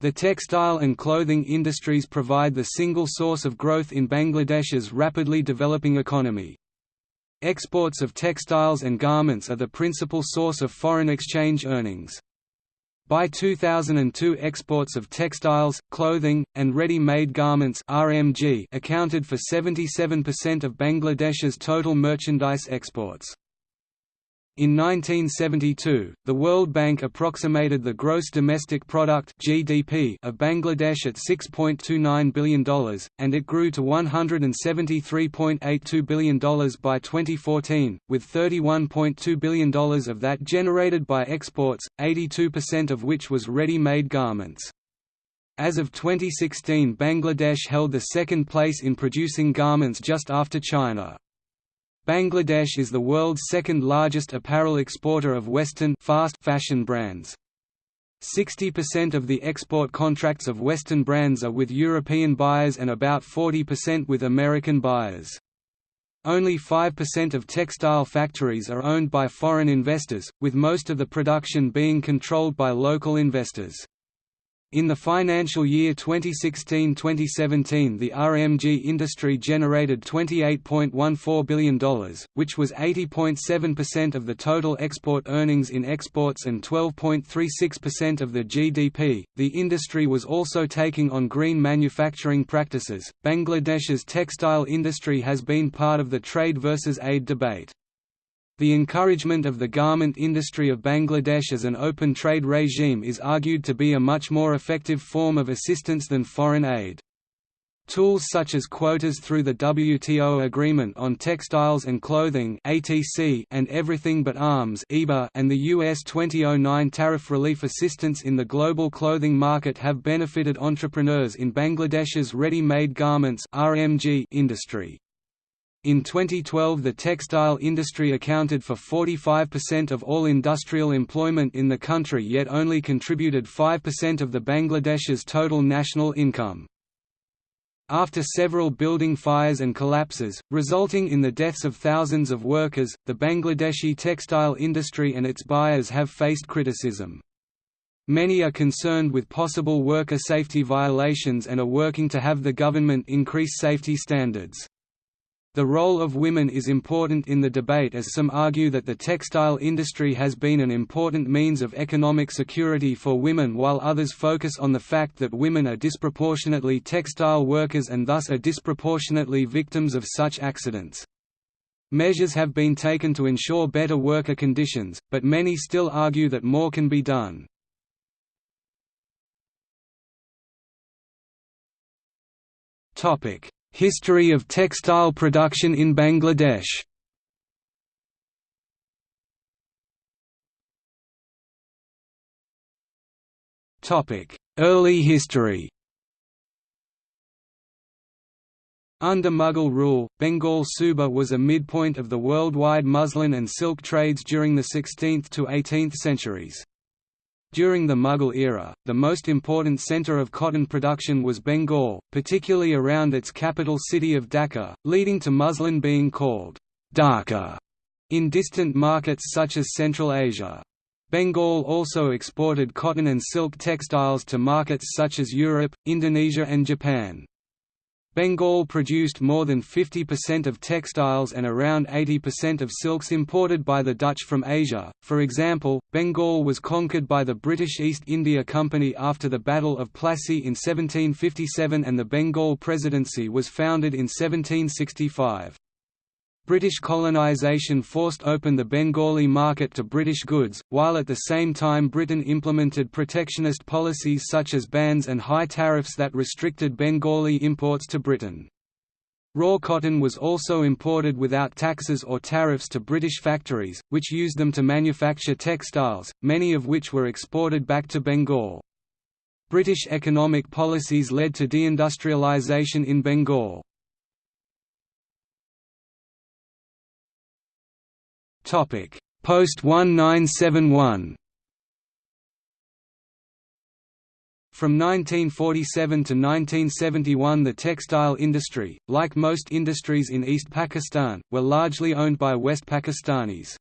The textile and clothing industries provide the single source of growth in Bangladesh's rapidly developing economy. Exports of textiles and garments are the principal source of foreign exchange earnings. By 2002 exports of textiles, clothing, and ready-made garments RMG accounted for 77% of Bangladesh's total merchandise exports. In 1972, the World Bank approximated the gross domestic product (GDP) of Bangladesh at $6.29 billion, and it grew to $173.82 billion by 2014, with $31.2 billion of that generated by exports, 82% of which was ready-made garments. As of 2016 Bangladesh held the second place in producing garments just after China. Bangladesh is the world's second largest apparel exporter of Western fast fashion brands. 60% of the export contracts of Western brands are with European buyers and about 40% with American buyers. Only 5% of textile factories are owned by foreign investors, with most of the production being controlled by local investors. In the financial year 2016–2017 the RMG industry generated $28.14 billion, which was 80.7% of the total export earnings in exports and 12.36% of the GDP. The industry was also taking on green manufacturing practices. Bangladesh's textile industry has been part of the trade versus aid debate. The encouragement of the garment industry of Bangladesh as an open trade regime is argued to be a much more effective form of assistance than foreign aid. Tools such as quotas through the WTO Agreement on Textiles and Clothing and Everything But Arms and the US 2009 Tariff Relief Assistance in the global clothing market have benefited entrepreneurs in Bangladesh's ready-made garments industry. In 2012 the textile industry accounted for 45% of all industrial employment in the country yet only contributed 5% of the Bangladesh's total national income. After several building fires and collapses, resulting in the deaths of thousands of workers, the Bangladeshi textile industry and its buyers have faced criticism. Many are concerned with possible worker safety violations and are working to have the government increase safety standards. The role of women is important in the debate as some argue that the textile industry has been an important means of economic security for women while others focus on the fact that women are disproportionately textile workers and thus are disproportionately victims of such accidents. Measures have been taken to ensure better worker conditions, but many still argue that more can be done. Topic History of textile production in Bangladesh Early history Under Mughal rule, Bengal Suba was a midpoint of the worldwide muslin and silk trades during the 16th to 18th centuries. During the Mughal era, the most important centre of cotton production was Bengal, particularly around its capital city of Dhaka, leading to muslin being called Dhaka in distant markets such as Central Asia. Bengal also exported cotton and silk textiles to markets such as Europe, Indonesia and Japan. Bengal produced more than 50% of textiles and around 80% of silks imported by the Dutch from Asia. For example, Bengal was conquered by the British East India Company after the Battle of Plassey in 1757 and the Bengal Presidency was founded in 1765. British colonisation forced open the Bengali market to British goods, while at the same time Britain implemented protectionist policies such as bans and high tariffs that restricted Bengali imports to Britain. Raw cotton was also imported without taxes or tariffs to British factories, which used them to manufacture textiles, many of which were exported back to Bengal. British economic policies led to deindustrialisation in Bengal. Topic: Post 1971. From 1947 to 1971 the textile industry, like most industries in East Pakistan, were largely owned by West Pakistanis.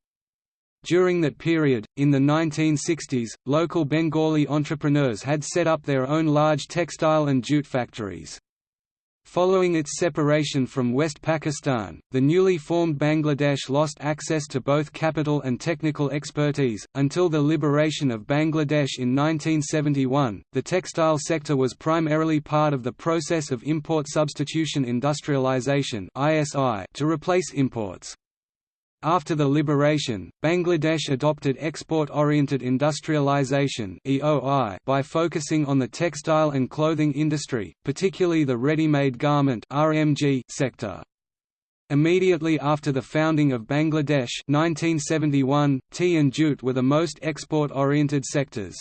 During that period, in the 1960s, local Bengali entrepreneurs had set up their own large textile and jute factories. Following its separation from West Pakistan, the newly formed Bangladesh lost access to both capital and technical expertise. Until the liberation of Bangladesh in 1971, the textile sector was primarily part of the process of import substitution industrialization (ISI) to replace imports. After the liberation, Bangladesh adopted export-oriented industrialization by focusing on the textile and clothing industry, particularly the ready-made garment sector. Immediately after the founding of Bangladesh 1971, tea and jute were the most export-oriented sectors.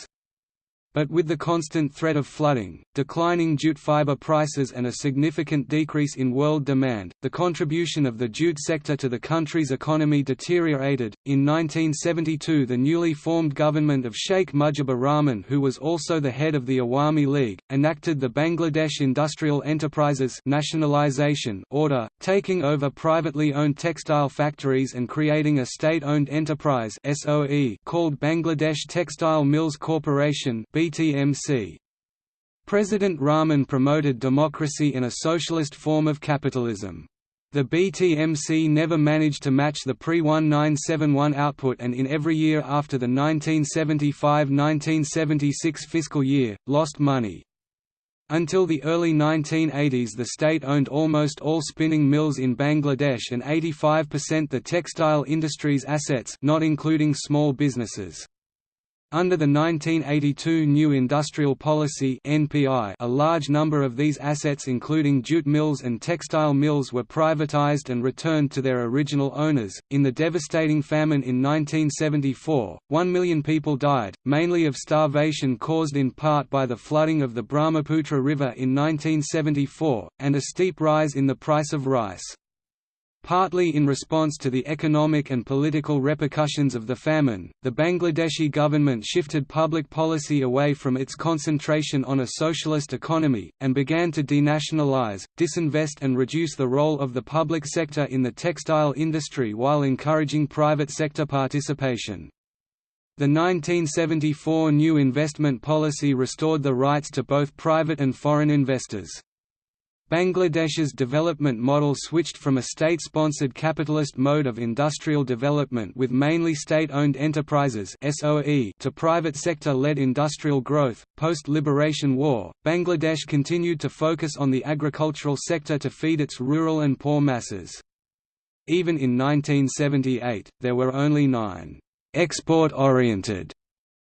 But with the constant threat of flooding, declining jute fiber prices and a significant decrease in world demand, the contribution of the jute sector to the country's economy deteriorated. In 1972, the newly formed government of Sheikh Mujibur Rahman, who was also the head of the Awami League, enacted the Bangladesh Industrial Enterprises Nationalization Order, taking over privately owned textile factories and creating a state-owned enterprise (SOE) called Bangladesh Textile Mills Corporation BTMC. President Rahman promoted democracy and a socialist form of capitalism. The BTMC never managed to match the pre-1971 output and in every year after the 1975–1976 fiscal year, lost money. Until the early 1980s the state owned almost all spinning mills in Bangladesh and 85% the textile industry's assets not including small businesses. Under the 1982 New Industrial Policy (NPI), a large number of these assets including jute mills and textile mills were privatized and returned to their original owners. In the devastating famine in 1974, 1 million people died, mainly of starvation caused in part by the flooding of the Brahmaputra River in 1974 and a steep rise in the price of rice. Partly in response to the economic and political repercussions of the famine, the Bangladeshi government shifted public policy away from its concentration on a socialist economy, and began to denationalize, disinvest and reduce the role of the public sector in the textile industry while encouraging private sector participation. The 1974 new investment policy restored the rights to both private and foreign investors. Bangladesh's development model switched from a state-sponsored capitalist mode of industrial development with mainly state-owned enterprises (SOE) to private sector-led industrial growth. Post-liberation war, Bangladesh continued to focus on the agricultural sector to feed its rural and poor masses. Even in 1978, there were only 9 export-oriented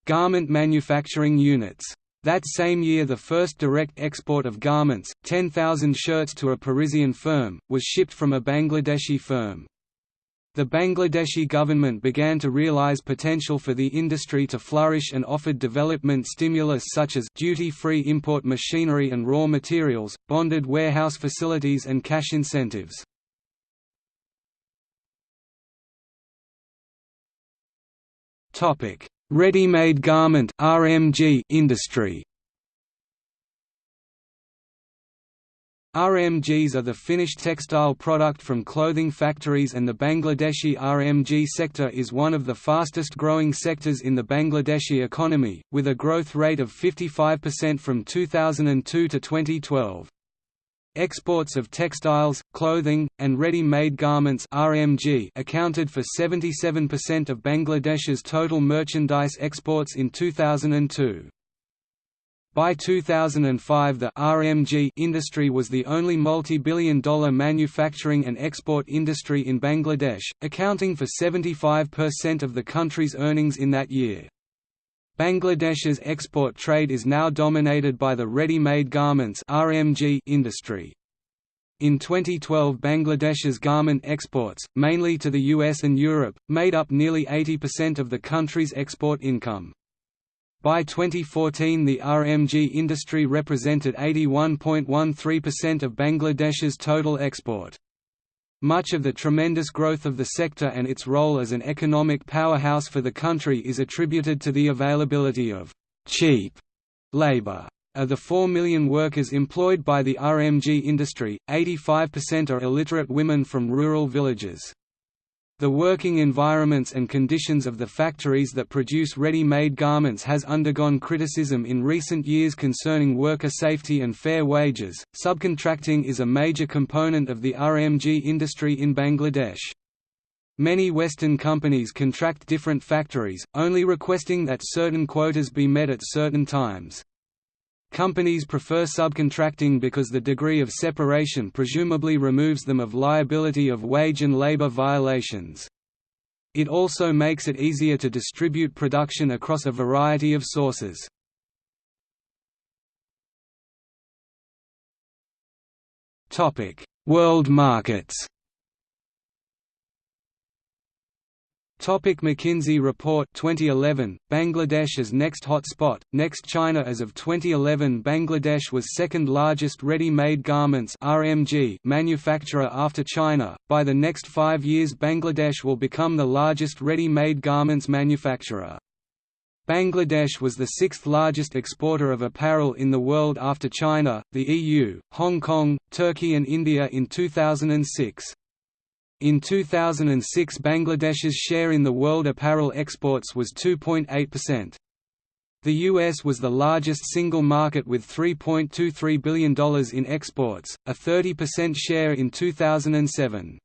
garment manufacturing units. That same year the first direct export of garments, 10,000 shirts to a Parisian firm, was shipped from a Bangladeshi firm. The Bangladeshi government began to realize potential for the industry to flourish and offered development stimulus such as duty-free import machinery and raw materials, bonded warehouse facilities and cash incentives. Topic: Ready-made garment (RMG) industry. RMGs are the finished textile product from clothing factories and the Bangladeshi RMG sector is one of the fastest growing sectors in the Bangladeshi economy, with a growth rate of 55% from 2002 to 2012. Exports of textiles, clothing, and ready-made garments (RMG) accounted for 77% of Bangladesh's total merchandise exports in 2002. By 2005 the RMG industry was the only multi-billion dollar manufacturing and export industry in Bangladesh, accounting for 75% of the country's earnings in that year. Bangladesh's export trade is now dominated by the ready-made garments (RMG) industry. In 2012 Bangladesh's garment exports, mainly to the US and Europe, made up nearly 80% of the country's export income. By 2014 the RMG industry represented 81.13% of Bangladesh's total export. Much of the tremendous growth of the sector and its role as an economic powerhouse for the country is attributed to the availability of «cheap» labor. Of the 4 million workers employed by the RMG industry, 85% are illiterate women from rural villages. The working environments and conditions of the factories that produce ready-made garments has undergone criticism in recent years concerning worker safety and fair wages. Subcontracting is a major component of the RMG industry in Bangladesh. Many Western companies contract different factories, only requesting that certain quotas be met at certain times. Companies prefer subcontracting because the degree of separation presumably removes them of liability of wage and labor violations. It also makes it easier to distribute production across a variety of sources. World markets Topic McKinsey Report 2011 Bangladesh as next hotspot next China as of 2011 Bangladesh was second largest ready-made garments RMG manufacturer after China by the next 5 years Bangladesh will become the largest ready-made garments manufacturer Bangladesh was the sixth largest exporter of apparel in the world after China, the EU, Hong Kong, Turkey and India in 2006. In 2006 Bangladesh's share in the world apparel exports was 2.8%. The US was the largest single market with $3.23 billion in exports, a 30% share in 2007.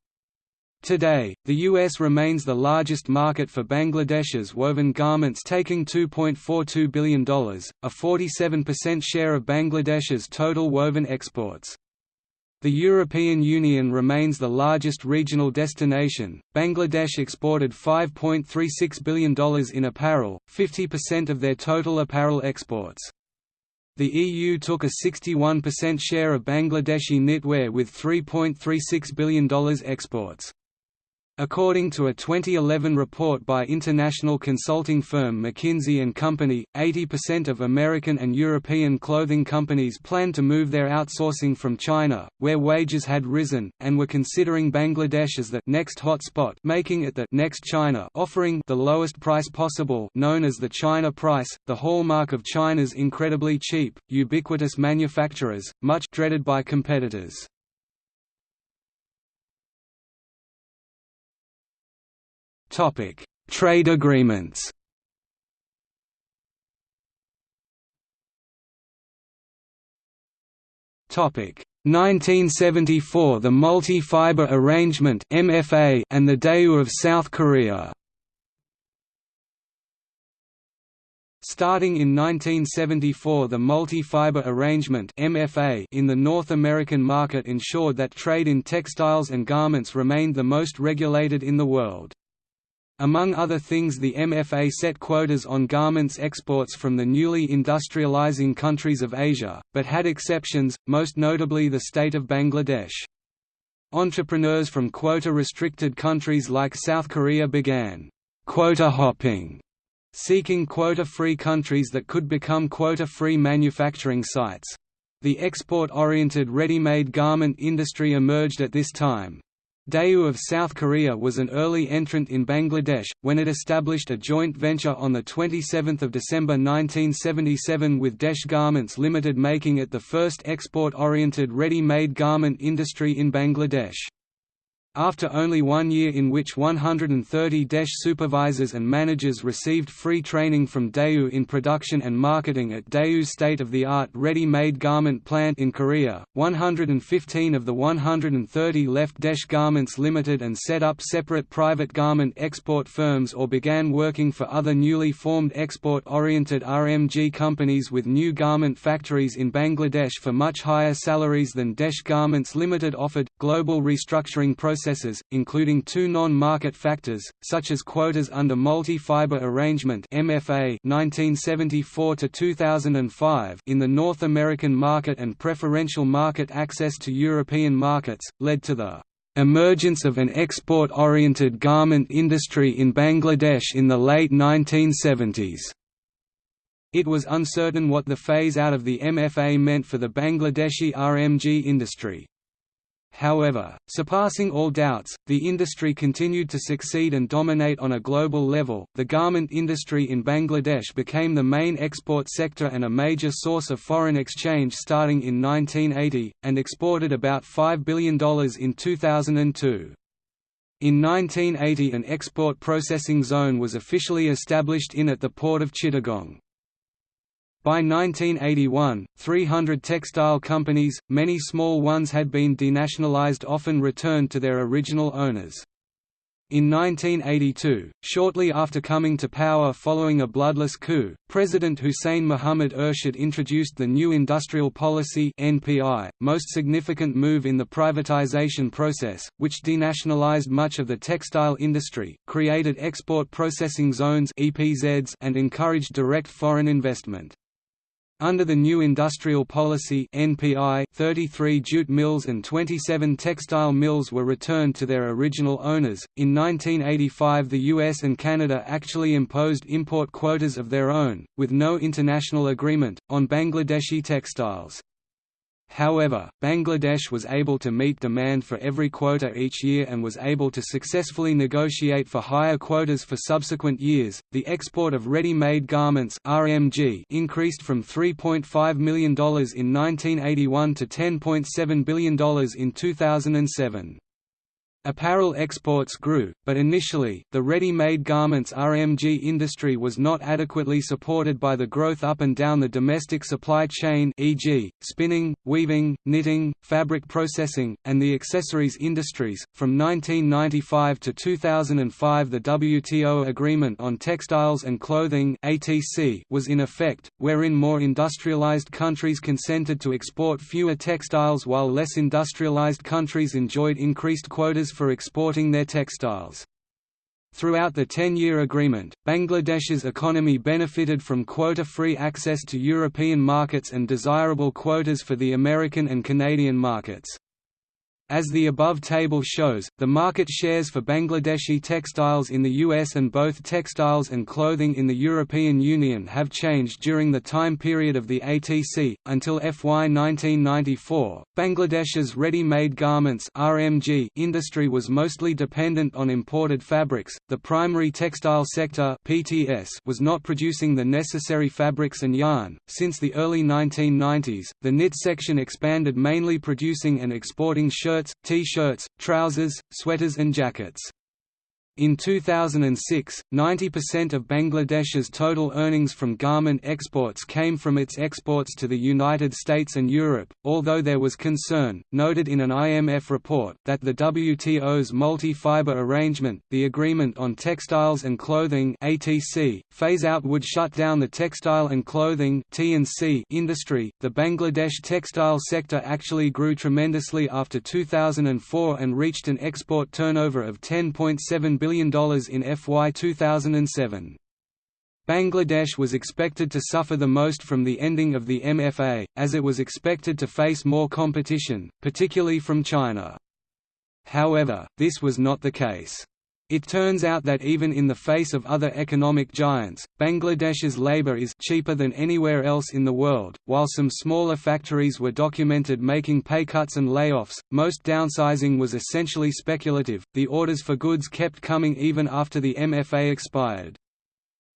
Today, the US remains the largest market for Bangladesh's woven garments taking $2.42 billion, a 47% share of Bangladesh's total woven exports. The European Union remains the largest regional destination. Bangladesh exported $5.36 billion in apparel, 50% of their total apparel exports. The EU took a 61% share of Bangladeshi knitwear with $3.36 billion exports. According to a 2011 report by international consulting firm McKinsey & Company, 80% of American and European clothing companies plan to move their outsourcing from China, where wages had risen, and were considering Bangladesh as the next hotspot making it the next China offering the lowest price possible known as the China price, the hallmark of China's incredibly cheap, ubiquitous manufacturers, much dreaded by competitors. Topic: Trade agreements. Topic: 1974 The Multi-Fiber Arrangement (MFA) and the Daewoo of South Korea. Starting in 1974 the multi-fiber arrangement MFA in the North American market ensured that trade in textiles and garments remained the most regulated in the world. Among other things the MFA set quotas on garments exports from the newly industrializing countries of Asia, but had exceptions, most notably the state of Bangladesh. Entrepreneurs from quota-restricted countries like South Korea began quota hopping, seeking quota-free countries that could become quota-free manufacturing sites. The export-oriented ready-made garment industry emerged at this time. Daewoo of South Korea was an early entrant in Bangladesh, when it established a joint venture on 27 December 1977 with Desh Garments Limited making it the first export-oriented ready-made garment industry in Bangladesh. After only one year in which 130 Desh supervisors and managers received free training from Daewoo in production and marketing at Daewoo's state-of-the-art ready-made garment plant in Korea, 115 of the 130 left Desh Garments Limited and set up separate private garment export firms or began working for other newly formed export-oriented RMG companies with new garment factories in Bangladesh for much higher salaries than Desh Garments Limited offered. Global restructuring process processes, including two non-market factors, such as quotas under Multi-Fiber Arrangement MFA 1974 to 2005 in the North American market and preferential market access to European markets, led to the emergence of an export-oriented garment industry in Bangladesh in the late 1970s. It was uncertain what the phase-out of the MFA meant for the Bangladeshi RMG industry. However, surpassing all doubts, the industry continued to succeed and dominate on a global level. The garment industry in Bangladesh became the main export sector and a major source of foreign exchange starting in 1980, and exported about $5 billion in 2002. In 1980 an export processing zone was officially established in at the port of Chittagong. By 1981, 300 textile companies, many small ones had been denationalized often returned to their original owners. In 1982, shortly after coming to power following a bloodless coup, President Hussein Mohammad Ershad introduced the New Industrial Policy (NPI), most significant move in the privatization process, which denationalized much of the textile industry, created export processing zones (EPZs) and encouraged direct foreign investment. Under the new industrial policy NPI, 33 jute mills and 27 textile mills were returned to their original owners. In 1985, the US and Canada actually imposed import quotas of their own, with no international agreement, on Bangladeshi textiles. However, Bangladesh was able to meet demand for every quota each year and was able to successfully negotiate for higher quotas for subsequent years. The export of ready-made garments (RMG) increased from $3.5 million in 1981 to $10.7 billion in 2007. Apparel exports grew, but initially, the ready-made garments RMG industry was not adequately supported by the growth up and down the domestic supply chain e.g., spinning, weaving, knitting, fabric processing, and the accessories industries. From 1995 to 2005 the WTO Agreement on Textiles and Clothing ATC was in effect, wherein more industrialized countries consented to export fewer textiles while less industrialized countries enjoyed increased quotas for exporting their textiles. Throughout the 10-year agreement, Bangladesh's economy benefited from quota-free access to European markets and desirable quotas for the American and Canadian markets. As the above table shows, the market shares for Bangladeshi textiles in the US and both textiles and clothing in the European Union have changed during the time period of the ATC. Until FY 1994, Bangladesh's ready-made garments (RMG) industry was mostly dependent on imported fabrics. The primary textile sector (PTS) was not producing the necessary fabrics and yarn. Since the early 1990s, the knit section expanded mainly producing and exporting shirts shirts, t-shirts, trousers, sweaters and jackets. In 2006, 90% of Bangladesh's total earnings from garment exports came from its exports to the United States and Europe, although there was concern, noted in an IMF report, that the WTO's multi-fiber arrangement, the Agreement on Textiles and Clothing phase-out would shut down the textile and clothing industry. The Bangladesh textile sector actually grew tremendously after 2004 and reached an export turnover of 10.7 billion in FY 2007. Bangladesh was expected to suffer the most from the ending of the MFA, as it was expected to face more competition, particularly from China. However, this was not the case. It turns out that even in the face of other economic giants, Bangladesh's labor is cheaper than anywhere else in the world. While some smaller factories were documented making pay cuts and layoffs, most downsizing was essentially speculative. The orders for goods kept coming even after the MFA expired.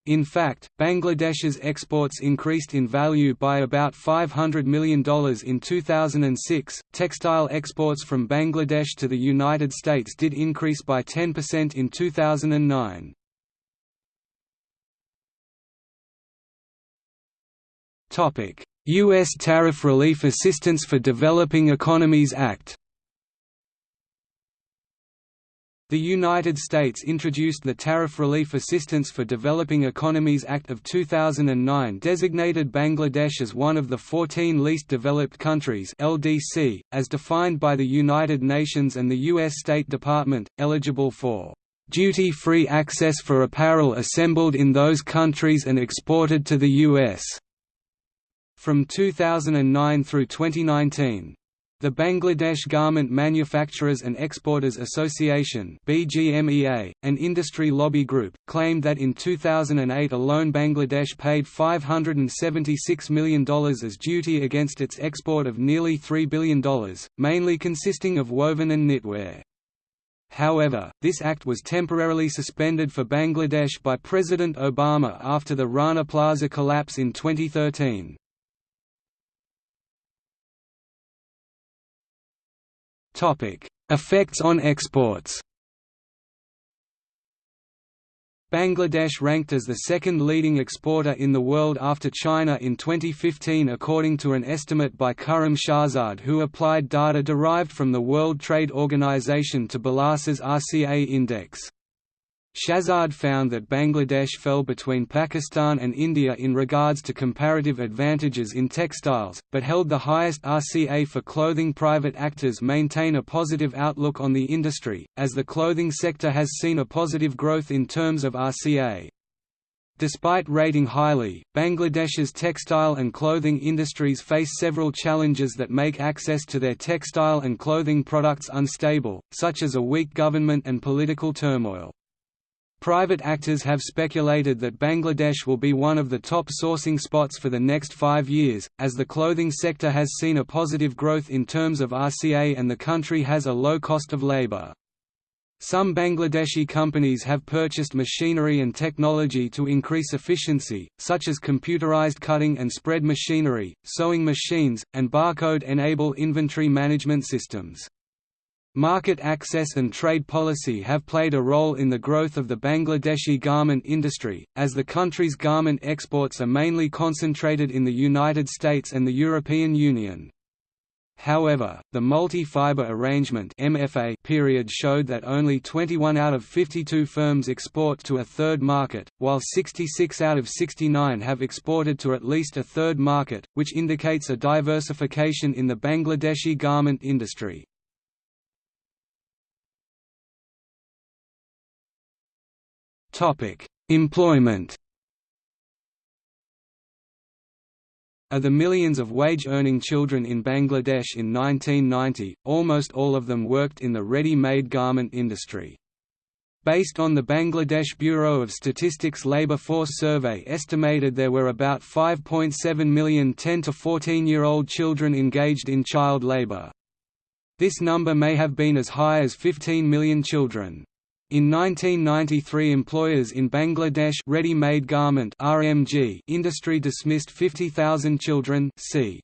In fact, Bangladesh's exports increased in value by about $500 million in 2006. Textile exports from Bangladesh to the United States did increase by 10% in 2009. Topic: US Tariff Relief Assistance for Developing Economies Act The United States introduced the Tariff Relief Assistance for Developing Economies Act of 2009 designated Bangladesh as one of the 14 least developed countries LDC, as defined by the United Nations and the U.S. State Department, eligible for duty-free access for apparel assembled in those countries and exported to the U.S. from 2009 through 2019. The Bangladesh Garment Manufacturers and Exporters Association BGMEA, an industry lobby group, claimed that in 2008 alone Bangladesh paid $576 million as duty against its export of nearly $3 billion, mainly consisting of woven and knitwear. However, this act was temporarily suspended for Bangladesh by President Obama after the Rana Plaza collapse in 2013. Effects on exports Bangladesh ranked as the second leading exporter in the world after China in 2015 according to an estimate by Khurram Shahzad who applied data derived from the World Trade Organization to Balassa's RCA index. Shahzad found that Bangladesh fell between Pakistan and India in regards to comparative advantages in textiles, but held the highest RCA for clothing. Private actors maintain a positive outlook on the industry, as the clothing sector has seen a positive growth in terms of RCA. Despite rating highly, Bangladesh's textile and clothing industries face several challenges that make access to their textile and clothing products unstable, such as a weak government and political turmoil. Private actors have speculated that Bangladesh will be one of the top sourcing spots for the next five years, as the clothing sector has seen a positive growth in terms of RCA and the country has a low cost of labor. Some Bangladeshi companies have purchased machinery and technology to increase efficiency, such as computerized cutting and spread machinery, sewing machines, and barcode-enable inventory management systems. Market access and trade policy have played a role in the growth of the Bangladeshi garment industry, as the country's garment exports are mainly concentrated in the United States and the European Union. However, the multi-fiber arrangement MFA period showed that only 21 out of 52 firms export to a third market, while 66 out of 69 have exported to at least a third market, which indicates a diversification in the Bangladeshi garment industry. Employment Of the millions of wage-earning children in Bangladesh in 1990, almost all of them worked in the ready-made garment industry. Based on the Bangladesh Bureau of Statistics Labour Force Survey estimated there were about 5.7 million 10 to 14-year-old children engaged in child labour. This number may have been as high as 15 million children. In 1993 employers in Bangladesh ready-made garment RMG industry dismissed 50,000 children c.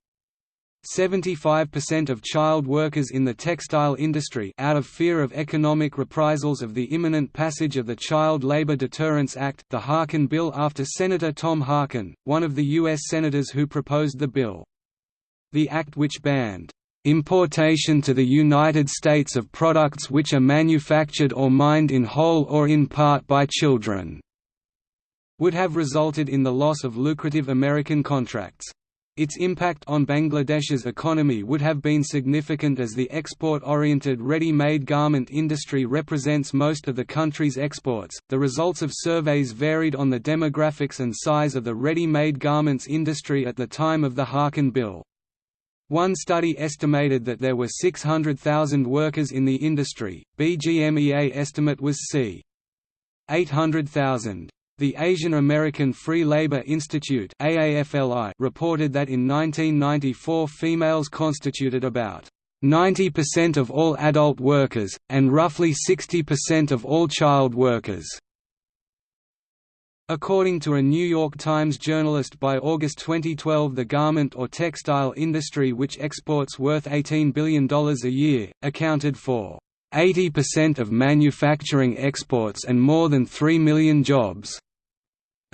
75% of child workers in the textile industry out of fear of economic reprisals of the imminent passage of the Child Labor Deterrence Act the Harkin bill after Senator Tom Harkin, one of the U.S. senators who proposed the bill. The act which banned Importation to the United States of products which are manufactured or mined in whole or in part by children would have resulted in the loss of lucrative American contracts. Its impact on Bangladesh's economy would have been significant as the export-oriented ready-made garment industry represents most of the country's exports. The results of surveys varied on the demographics and size of the ready-made garments industry at the time of the Harkin bill. One study estimated that there were 600,000 workers in the industry, BGMEA estimate was c. 800,000. The Asian American Free Labor Institute reported that in 1994 females constituted about 90% of all adult workers, and roughly 60% of all child workers. According to a New York Times journalist by August 2012 the garment or textile industry which exports worth $18 billion a year, accounted for 80% of manufacturing exports and more than 3 million jobs.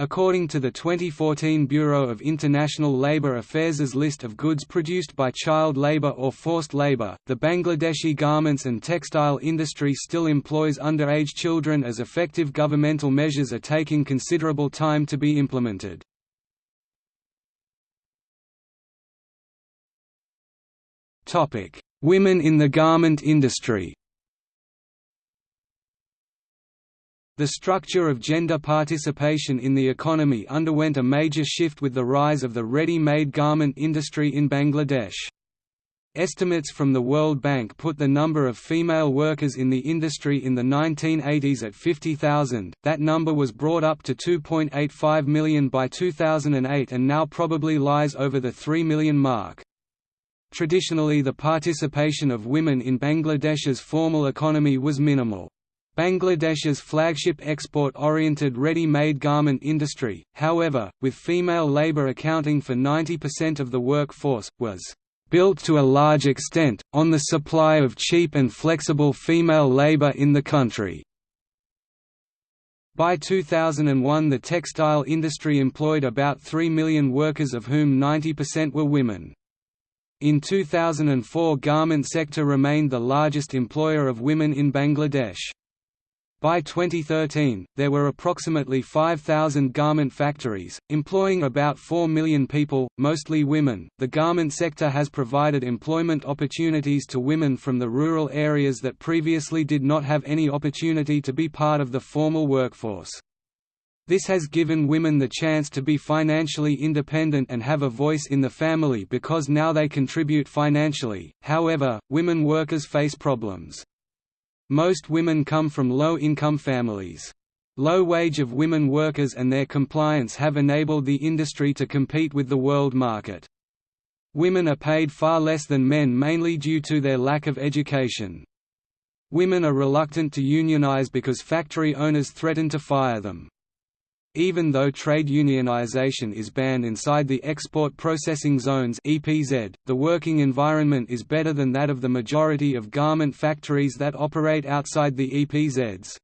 According to the 2014 Bureau of International Labour Affairs' list of goods produced by child labour or forced labour, the Bangladeshi garments and textile industry still employs underage children as effective governmental measures are taking considerable time to be implemented. Women in the garment industry The structure of gender participation in the economy underwent a major shift with the rise of the ready-made garment industry in Bangladesh. Estimates from the World Bank put the number of female workers in the industry in the 1980s at 50,000, that number was brought up to 2.85 million by 2008 and now probably lies over the 3 million mark. Traditionally the participation of women in Bangladesh's formal economy was minimal. Bangladesh's flagship export-oriented ready-made garment industry, however, with female labour accounting for 90% of the workforce, was built to a large extent, on the supply of cheap and flexible female labour in the country. By 2001 the textile industry employed about 3 million workers of whom 90% were women. In 2004 garment sector remained the largest employer of women in Bangladesh. By 2013, there were approximately 5,000 garment factories, employing about 4 million people, mostly women. The garment sector has provided employment opportunities to women from the rural areas that previously did not have any opportunity to be part of the formal workforce. This has given women the chance to be financially independent and have a voice in the family because now they contribute financially. However, women workers face problems. Most women come from low-income families. Low wage of women workers and their compliance have enabled the industry to compete with the world market. Women are paid far less than men mainly due to their lack of education. Women are reluctant to unionize because factory owners threaten to fire them. Even though trade unionization is banned inside the export processing zones (EPZ), the working environment is better than that of the majority of garment factories that operate outside the EPZs.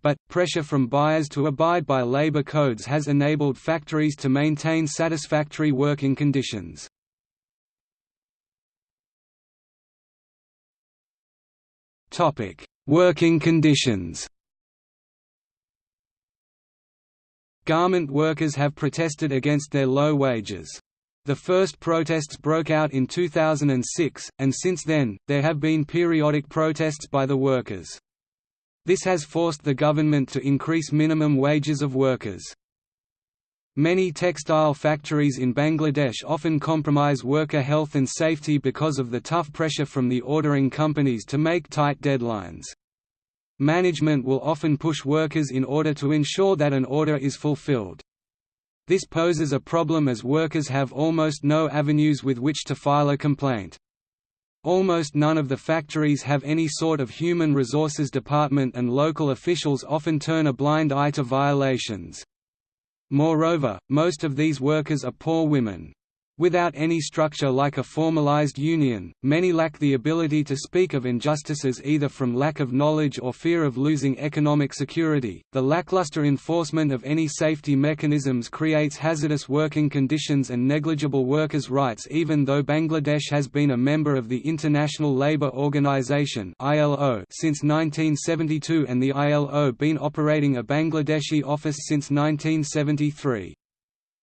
But, pressure from buyers to abide by labor codes has enabled factories to maintain satisfactory working conditions. Working conditions Garment workers have protested against their low wages. The first protests broke out in 2006, and since then, there have been periodic protests by the workers. This has forced the government to increase minimum wages of workers. Many textile factories in Bangladesh often compromise worker health and safety because of the tough pressure from the ordering companies to make tight deadlines. Management will often push workers in order to ensure that an order is fulfilled. This poses a problem as workers have almost no avenues with which to file a complaint. Almost none of the factories have any sort of human resources department and local officials often turn a blind eye to violations. Moreover, most of these workers are poor women. Without any structure like a formalized union, many lack the ability to speak of injustices either from lack of knowledge or fear of losing economic security. The lackluster enforcement of any safety mechanisms creates hazardous working conditions and negligible workers' rights even though Bangladesh has been a member of the International Labour Organization (ILO) since 1972 and the ILO been operating a Bangladeshi office since 1973.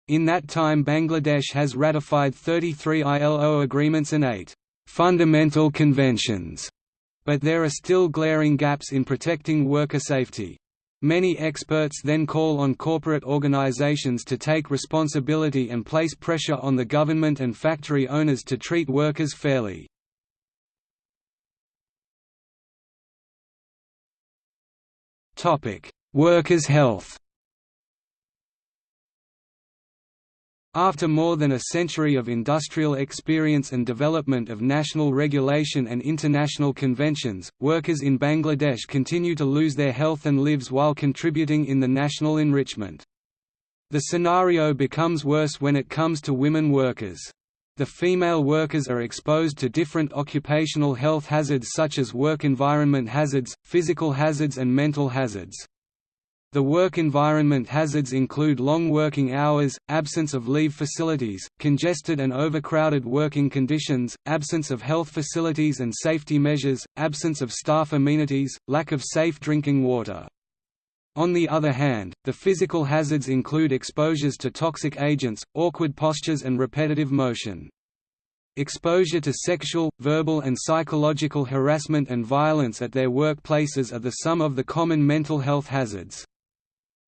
In that time Bangladesh has ratified 33 ILO agreements and 8 «fundamental conventions», but there are still glaring gaps in protecting worker safety. Many experts then call on corporate organizations to take responsibility and place pressure on the government and factory owners to treat workers fairly. Workers' health After more than a century of industrial experience and development of national regulation and international conventions, workers in Bangladesh continue to lose their health and lives while contributing in the national enrichment. The scenario becomes worse when it comes to women workers. The female workers are exposed to different occupational health hazards such as work environment hazards, physical hazards and mental hazards. The work environment hazards include long working hours, absence of leave facilities, congested and overcrowded working conditions, absence of health facilities and safety measures, absence of staff amenities, lack of safe drinking water. On the other hand, the physical hazards include exposures to toxic agents, awkward postures and repetitive motion. Exposure to sexual, verbal and psychological harassment and violence at their workplaces are the sum of the common mental health hazards.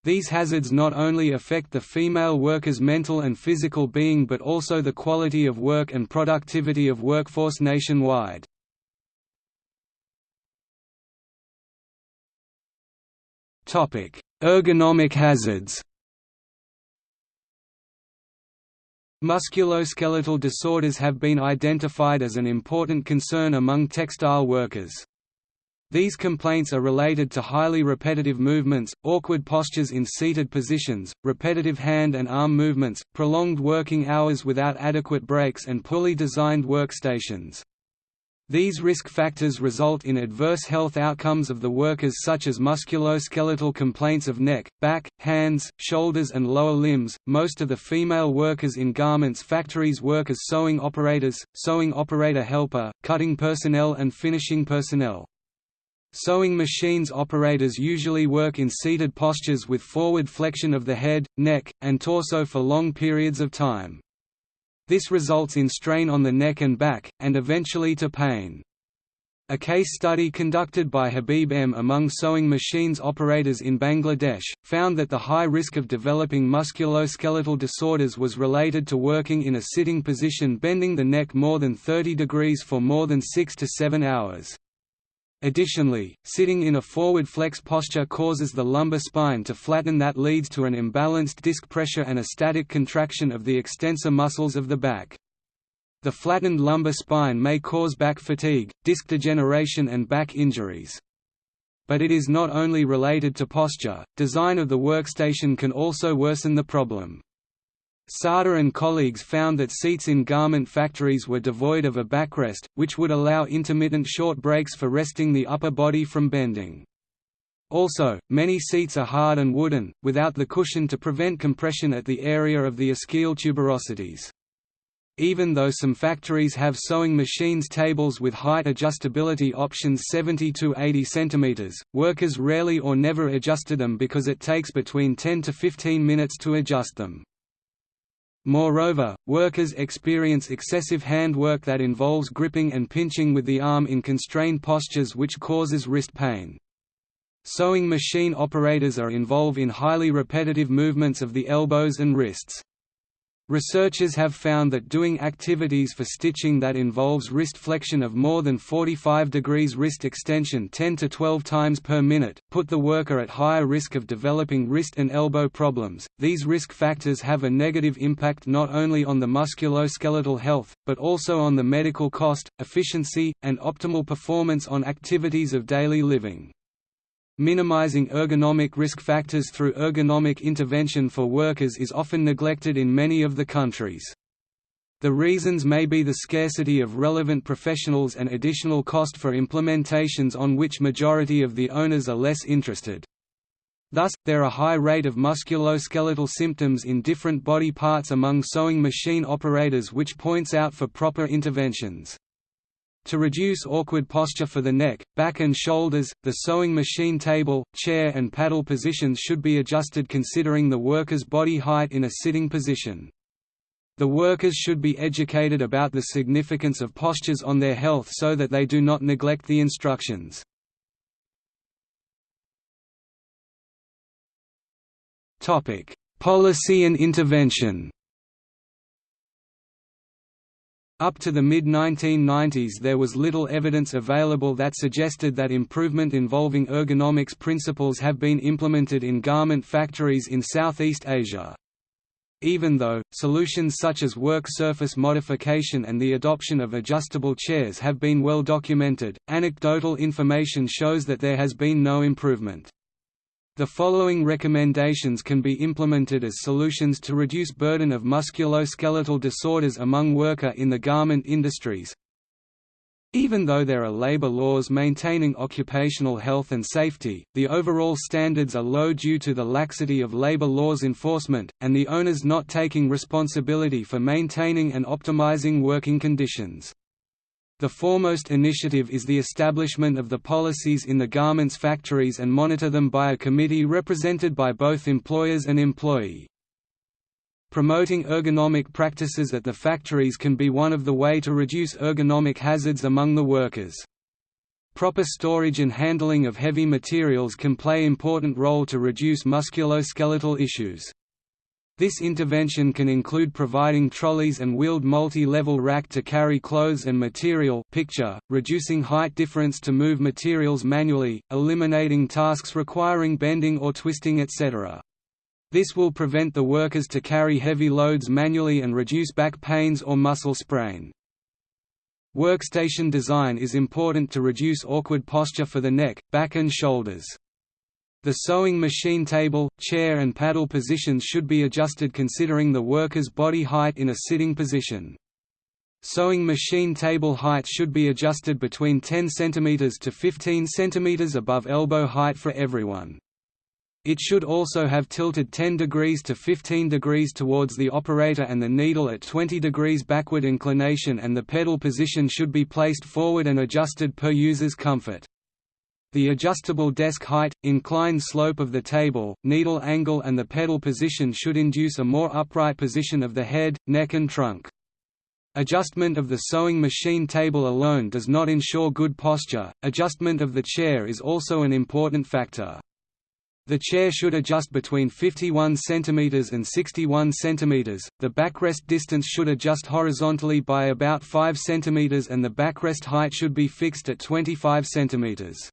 These hazards not only affect the female worker's mental and physical being but also the quality of work and productivity of workforce nationwide. Ergonomic hazards Musculoskeletal disorders have been identified as an important concern among textile workers. These complaints are related to highly repetitive movements, awkward postures in seated positions, repetitive hand and arm movements, prolonged working hours without adequate breaks and poorly designed workstations. These risk factors result in adverse health outcomes of the workers such as musculoskeletal complaints of neck, back, hands, shoulders and lower limbs. Most of the female workers in garments factories work as sewing operators, sewing operator helper, cutting personnel and finishing personnel. Sewing machines operators usually work in seated postures with forward flexion of the head, neck, and torso for long periods of time. This results in strain on the neck and back, and eventually to pain. A case study conducted by Habib M. among sewing machines operators in Bangladesh, found that the high risk of developing musculoskeletal disorders was related to working in a sitting position bending the neck more than 30 degrees for more than 6 to 7 hours. Additionally, sitting in a forward flex posture causes the lumbar spine to flatten that leads to an imbalanced disc pressure and a static contraction of the extensor muscles of the back. The flattened lumbar spine may cause back fatigue, disc degeneration and back injuries. But it is not only related to posture, design of the workstation can also worsen the problem. Sada and colleagues found that seats in garment factories were devoid of a backrest, which would allow intermittent short breaks for resting the upper body from bending. Also, many seats are hard and wooden, without the cushion to prevent compression at the area of the ischial tuberosities. Even though some factories have sewing machines tables with height adjustability options 70 to 80 cm, workers rarely or never adjusted them because it takes between 10 to 15 minutes to adjust them. Moreover, workers experience excessive hand work that involves gripping and pinching with the arm in constrained postures which causes wrist pain. Sewing machine operators are involved in highly repetitive movements of the elbows and wrists. Researchers have found that doing activities for stitching that involves wrist flexion of more than 45 degrees wrist extension 10 to 12 times per minute, put the worker at higher risk of developing wrist and elbow problems. These risk factors have a negative impact not only on the musculoskeletal health, but also on the medical cost, efficiency, and optimal performance on activities of daily living. Minimizing ergonomic risk factors through ergonomic intervention for workers is often neglected in many of the countries. The reasons may be the scarcity of relevant professionals and additional cost for implementations on which majority of the owners are less interested. Thus, there are high rate of musculoskeletal symptoms in different body parts among sewing machine operators which points out for proper interventions. To reduce awkward posture for the neck, back and shoulders, the sewing machine table, chair and paddle positions should be adjusted considering the worker's body height in a sitting position. The workers should be educated about the significance of postures on their health so that they do not neglect the instructions. Policy and intervention up to the mid-1990s there was little evidence available that suggested that improvement involving ergonomics principles have been implemented in garment factories in Southeast Asia. Even though, solutions such as work surface modification and the adoption of adjustable chairs have been well documented, anecdotal information shows that there has been no improvement. The following recommendations can be implemented as solutions to reduce burden of musculoskeletal disorders among worker in the garment industries. Even though there are labor laws maintaining occupational health and safety, the overall standards are low due to the laxity of labor laws enforcement, and the owners not taking responsibility for maintaining and optimizing working conditions. The foremost initiative is the establishment of the policies in the garments factories and monitor them by a committee represented by both employers and employee. Promoting ergonomic practices at the factories can be one of the way to reduce ergonomic hazards among the workers. Proper storage and handling of heavy materials can play important role to reduce musculoskeletal issues. This intervention can include providing trolleys and wheeled multi-level rack to carry clothes and material picture, reducing height difference to move materials manually, eliminating tasks requiring bending or twisting etc. This will prevent the workers to carry heavy loads manually and reduce back pains or muscle sprain. Workstation design is important to reduce awkward posture for the neck, back and shoulders. The sewing machine table, chair and paddle positions should be adjusted considering the worker's body height in a sitting position. Sewing machine table height should be adjusted between 10 cm to 15 cm above elbow height for everyone. It should also have tilted 10 degrees to 15 degrees towards the operator and the needle at 20 degrees backward inclination and the pedal position should be placed forward and adjusted per user's comfort. The adjustable desk height, inclined slope of the table, needle angle and the pedal position should induce a more upright position of the head, neck and trunk. Adjustment of the sewing machine table alone does not ensure good posture, adjustment of the chair is also an important factor. The chair should adjust between 51 cm and 61 cm, the backrest distance should adjust horizontally by about 5 cm and the backrest height should be fixed at 25 cm.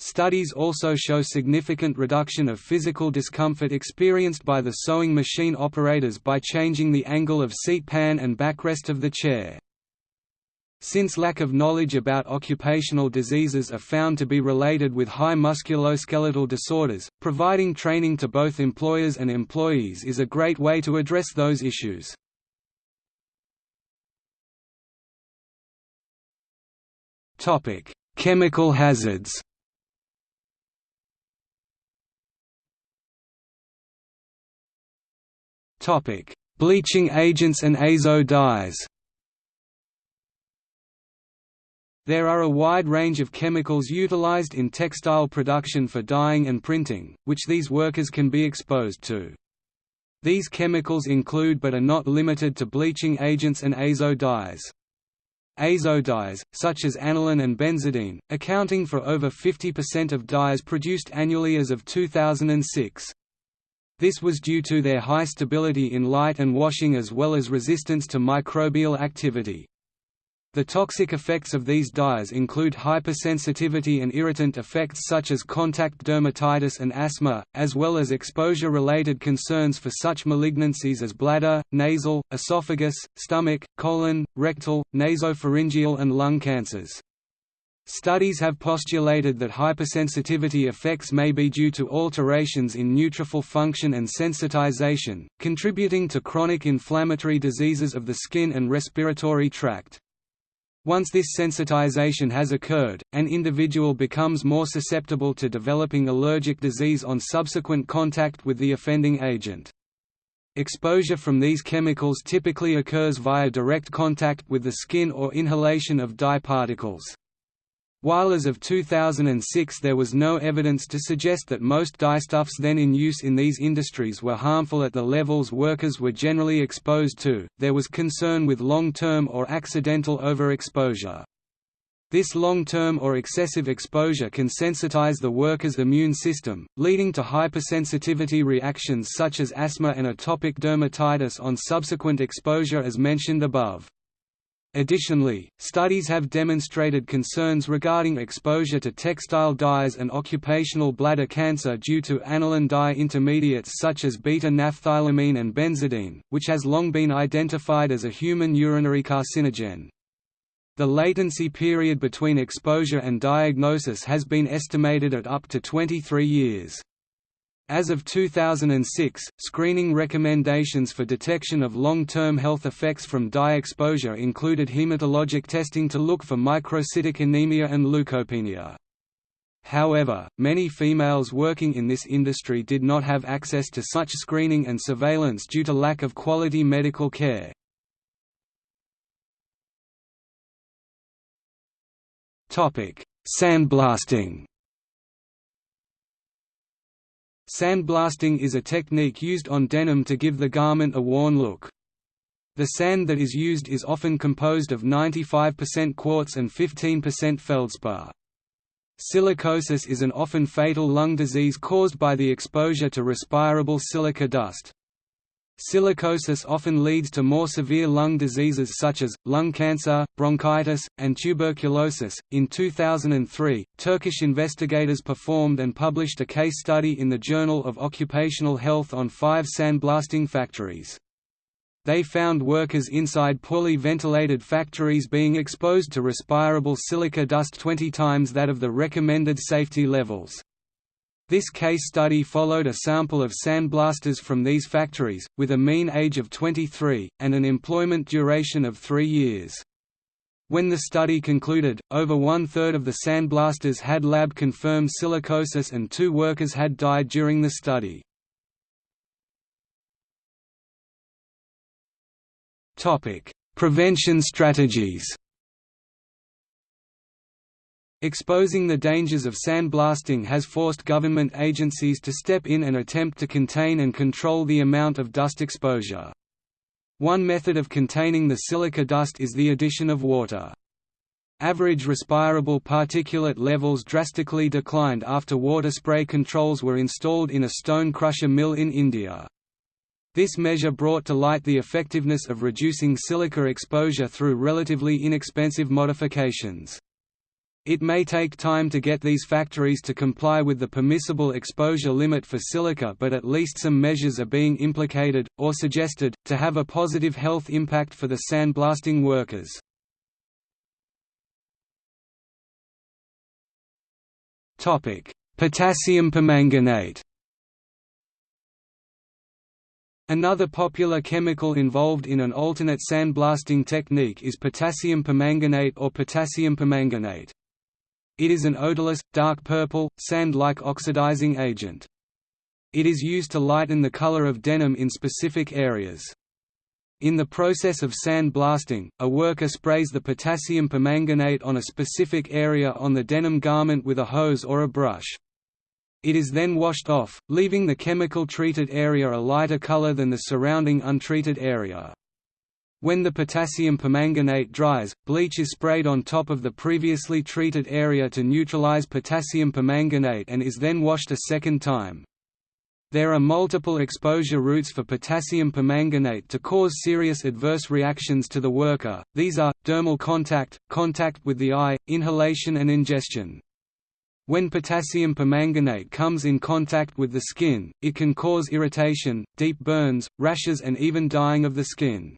Studies also show significant reduction of physical discomfort experienced by the sewing machine operators by changing the angle of seat pan and backrest of the chair. Since lack of knowledge about occupational diseases are found to be related with high musculoskeletal disorders, providing training to both employers and employees is a great way to address those issues. Chemical hazards Bleaching agents and azo dyes There are a wide range of chemicals utilized in textile production for dyeing and printing, which these workers can be exposed to. These chemicals include but are not limited to bleaching agents and azo dyes. Azo dyes, such as aniline and benzidine, accounting for over 50% of dyes produced annually as of 2006. This was due to their high stability in light and washing as well as resistance to microbial activity. The toxic effects of these dyes include hypersensitivity and irritant effects such as contact dermatitis and asthma, as well as exposure-related concerns for such malignancies as bladder, nasal, esophagus, stomach, colon, rectal, nasopharyngeal and lung cancers. Studies have postulated that hypersensitivity effects may be due to alterations in neutrophil function and sensitization, contributing to chronic inflammatory diseases of the skin and respiratory tract. Once this sensitization has occurred, an individual becomes more susceptible to developing allergic disease on subsequent contact with the offending agent. Exposure from these chemicals typically occurs via direct contact with the skin or inhalation of dye particles. While as of 2006 there was no evidence to suggest that most dyestuffs then in use in these industries were harmful at the levels workers were generally exposed to, there was concern with long-term or accidental overexposure. This long-term or excessive exposure can sensitize the worker's immune system, leading to hypersensitivity reactions such as asthma and atopic dermatitis on subsequent exposure as mentioned above. Additionally, studies have demonstrated concerns regarding exposure to textile dyes and occupational bladder cancer due to aniline dye intermediates such as beta-naphthylamine and benzidine, which has long been identified as a human urinary carcinogen. The latency period between exposure and diagnosis has been estimated at up to 23 years. As of 2006, screening recommendations for detection of long-term health effects from dye exposure included hematologic testing to look for microcytic anemia and leukopenia. However, many females working in this industry did not have access to such screening and surveillance due to lack of quality medical care. Sandblasting Sandblasting is a technique used on denim to give the garment a worn look. The sand that is used is often composed of 95% quartz and 15% feldspar. Silicosis is an often fatal lung disease caused by the exposure to respirable silica dust. Silicosis often leads to more severe lung diseases such as, lung cancer, bronchitis, and tuberculosis. In 2003, Turkish investigators performed and published a case study in the Journal of Occupational Health on five sandblasting factories. They found workers inside poorly ventilated factories being exposed to respirable silica dust 20 times that of the recommended safety levels. This case study followed a sample of sandblasters from these factories, with a mean age of 23, and an employment duration of three years. When the study concluded, over one-third of the sandblasters had lab-confirmed silicosis and two workers had died during the study. Prevention strategies Exposing the dangers of sandblasting has forced government agencies to step in and attempt to contain and control the amount of dust exposure. One method of containing the silica dust is the addition of water. Average respirable particulate levels drastically declined after water spray controls were installed in a stone crusher mill in India. This measure brought to light the effectiveness of reducing silica exposure through relatively inexpensive modifications. It may take time to get these factories to comply with the permissible exposure limit for silica but at least some measures are being implicated, or suggested, to have a positive health impact for the sandblasting workers. Potassium permanganate Another popular chemical involved in an alternate sandblasting technique is potassium permanganate or potassium permanganate. It is an odorless, dark purple, sand-like oxidizing agent. It is used to lighten the color of denim in specific areas. In the process of sand blasting, a worker sprays the potassium permanganate on a specific area on the denim garment with a hose or a brush. It is then washed off, leaving the chemical-treated area a lighter color than the surrounding untreated area. When the potassium permanganate dries, bleach is sprayed on top of the previously treated area to neutralize potassium permanganate and is then washed a second time. There are multiple exposure routes for potassium permanganate to cause serious adverse reactions to the worker, these are, dermal contact, contact with the eye, inhalation and ingestion. When potassium permanganate comes in contact with the skin, it can cause irritation, deep burns, rashes and even dying of the skin.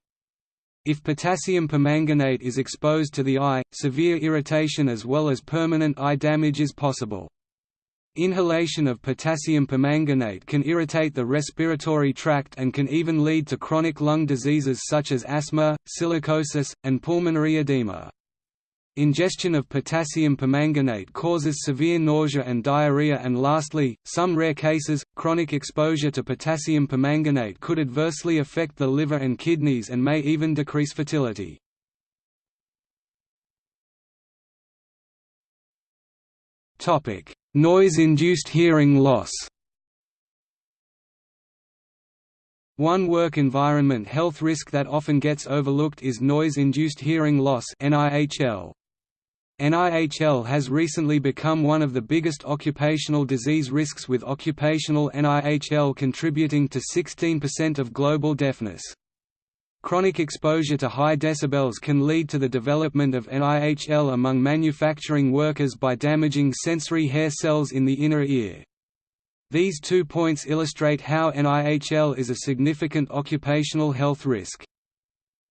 If potassium permanganate is exposed to the eye, severe irritation as well as permanent eye damage is possible. Inhalation of potassium permanganate can irritate the respiratory tract and can even lead to chronic lung diseases such as asthma, silicosis, and pulmonary edema. Ingestion of potassium permanganate causes severe nausea and diarrhea and lastly, some rare cases, chronic exposure to potassium permanganate could adversely affect the liver and kidneys and may even decrease fertility. Noise-induced hearing loss One work environment health risk that often gets overlooked is noise-induced hearing loss NIHL. NIHL has recently become one of the biggest occupational disease risks with occupational NIHL contributing to 16% of global deafness. Chronic exposure to high decibels can lead to the development of NIHL among manufacturing workers by damaging sensory hair cells in the inner ear. These two points illustrate how NIHL is a significant occupational health risk.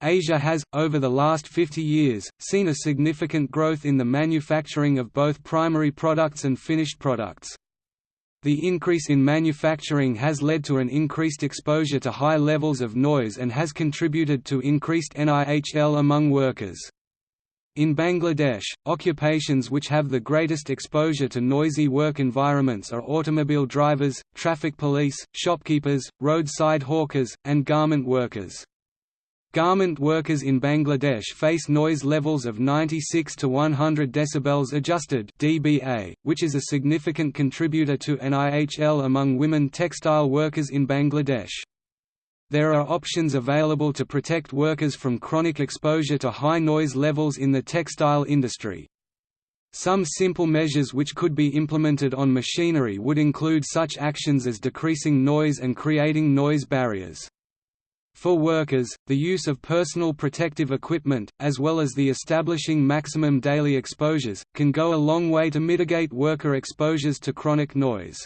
Asia has, over the last 50 years, seen a significant growth in the manufacturing of both primary products and finished products. The increase in manufacturing has led to an increased exposure to high levels of noise and has contributed to increased NIHL among workers. In Bangladesh, occupations which have the greatest exposure to noisy work environments are automobile drivers, traffic police, shopkeepers, roadside hawkers, and garment workers. Garment workers in Bangladesh face noise levels of 96 to 100 decibels adjusted dBA, which is a significant contributor to NIHL among women textile workers in Bangladesh. There are options available to protect workers from chronic exposure to high noise levels in the textile industry. Some simple measures which could be implemented on machinery would include such actions as decreasing noise and creating noise barriers. For workers, the use of personal protective equipment, as well as the establishing maximum daily exposures, can go a long way to mitigate worker exposures to chronic noise.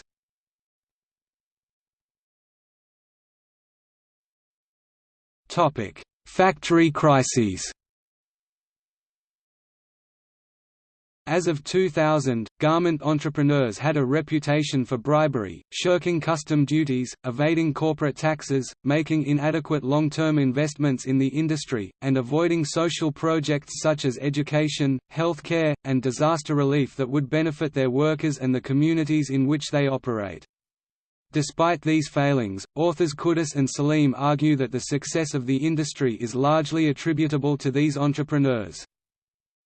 Factory crises As of 2000, garment entrepreneurs had a reputation for bribery, shirking custom duties, evading corporate taxes, making inadequate long-term investments in the industry, and avoiding social projects such as education, health care, and disaster relief that would benefit their workers and the communities in which they operate. Despite these failings, authors Quddus and Salim argue that the success of the industry is largely attributable to these entrepreneurs.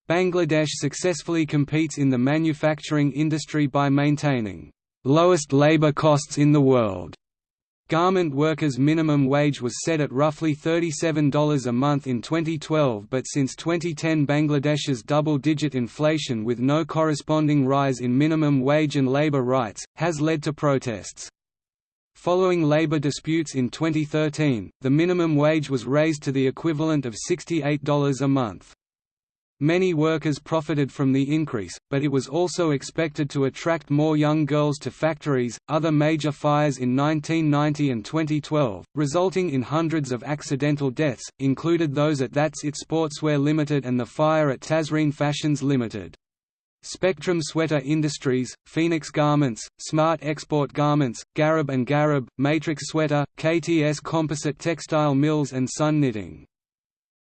Bangladesh successfully competes in the manufacturing industry by maintaining lowest labor costs in the world. Garment workers' minimum wage was set at roughly $37 a month in 2012 but since 2010 Bangladesh's double-digit inflation with no corresponding rise in minimum wage and labor rights, has led to protests. Following labor disputes in 2013, the minimum wage was raised to the equivalent of $68 a month. Many workers profited from the increase, but it was also expected to attract more young girls to factories. Other major fires in 1990 and 2012, resulting in hundreds of accidental deaths, included those at That's It Sportswear Limited and the fire at Tazreen Fashions Limited. Spectrum Sweater Industries, Phoenix Garments, Smart Export Garments, Garib and Garib, Matrix Sweater, KTS Composite Textile Mills and Sun Knitting.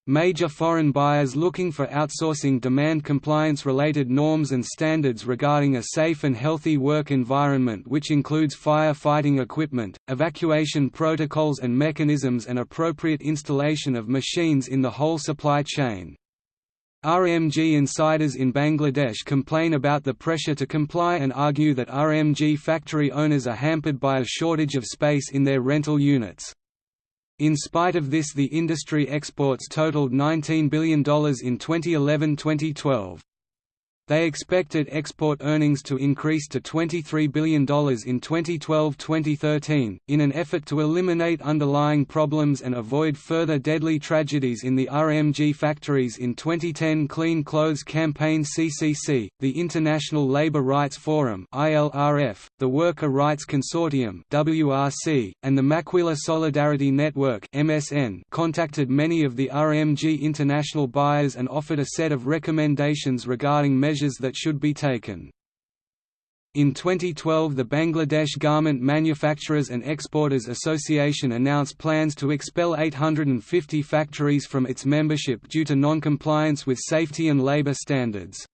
Major foreign buyers looking for outsourcing demand compliance-related norms and standards regarding a safe and healthy work environment which includes fire fighting equipment, evacuation protocols and mechanisms and appropriate installation of machines in the whole supply chain. RMG insiders in Bangladesh complain about the pressure to comply and argue that RMG factory owners are hampered by a shortage of space in their rental units. In spite of this the industry exports totaled $19 billion in 2011–2012. They expected export earnings to increase to $23 billion in 2012–2013, in an effort to eliminate underlying problems and avoid further deadly tragedies in the RMG factories in 2010 Clean Clothes Campaign CCC, the International Labour Rights Forum ILRF, the Worker Rights Consortium WRC, and the Maquila Solidarity Network MSN contacted many of the RMG international buyers and offered a set of recommendations regarding measures measures that should be taken. In 2012 the Bangladesh Garment Manufacturers and Exporters Association announced plans to expel 850 factories from its membership due to non-compliance with safety and labor standards.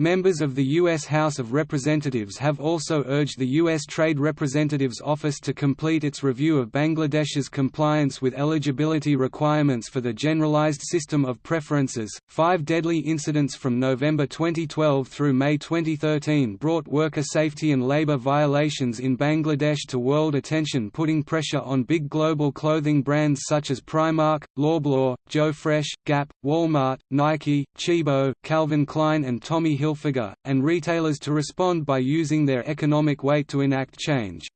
Members of the U.S. House of Representatives have also urged the U.S. Trade Representative's Office to complete its review of Bangladesh's compliance with eligibility requirements for the Generalized System of Preferences. Five deadly incidents from November 2012 through May 2013 brought worker safety and labor violations in Bangladesh to world attention, putting pressure on big global clothing brands such as Primark, Loblaw, Joe Fresh, Gap, Walmart, Nike, Tchibo, Calvin Klein, and Tommy Hilfiger Hilfiger, and retailers to respond by using their economic weight to enact change.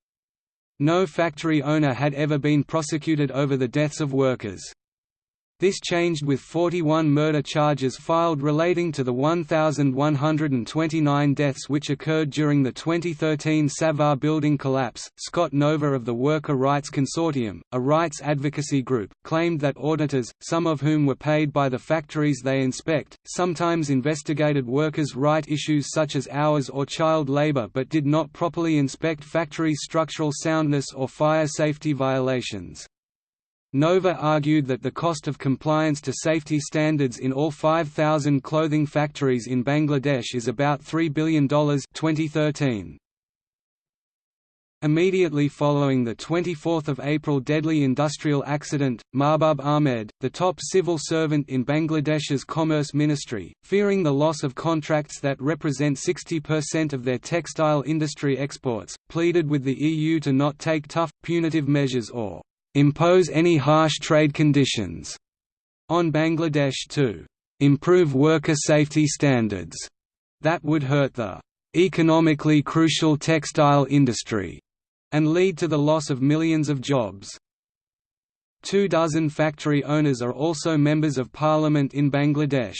No factory owner had ever been prosecuted over the deaths of workers. This changed with 41 murder charges filed relating to the 1,129 deaths which occurred during the 2013 Savar building collapse. Scott Nova of the Worker Rights Consortium, a rights advocacy group, claimed that auditors, some of whom were paid by the factories they inspect, sometimes investigated workers' right issues such as hours or child labor but did not properly inspect factory structural soundness or fire safety violations. Nova argued that the cost of compliance to safety standards in all 5,000 clothing factories in Bangladesh is about $3 billion 2013. Immediately following the 24 April deadly industrial accident, Mahbub Ahmed, the top civil servant in Bangladesh's Commerce Ministry, fearing the loss of contracts that represent 60% of their textile industry exports, pleaded with the EU to not take tough, punitive measures or impose any harsh trade conditions on Bangladesh to improve worker safety standards that would hurt the economically crucial textile industry and lead to the loss of millions of jobs. Two dozen factory owners are also members of parliament in Bangladesh.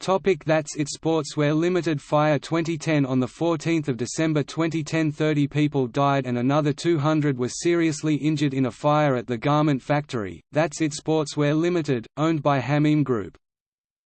Topic That's It Sportswear Limited Fire 2010 On 14 December 2010 30 people died and another 200 were seriously injured in a fire at the garment factory, That's It Sportswear Limited, owned by Ha-Meem Group.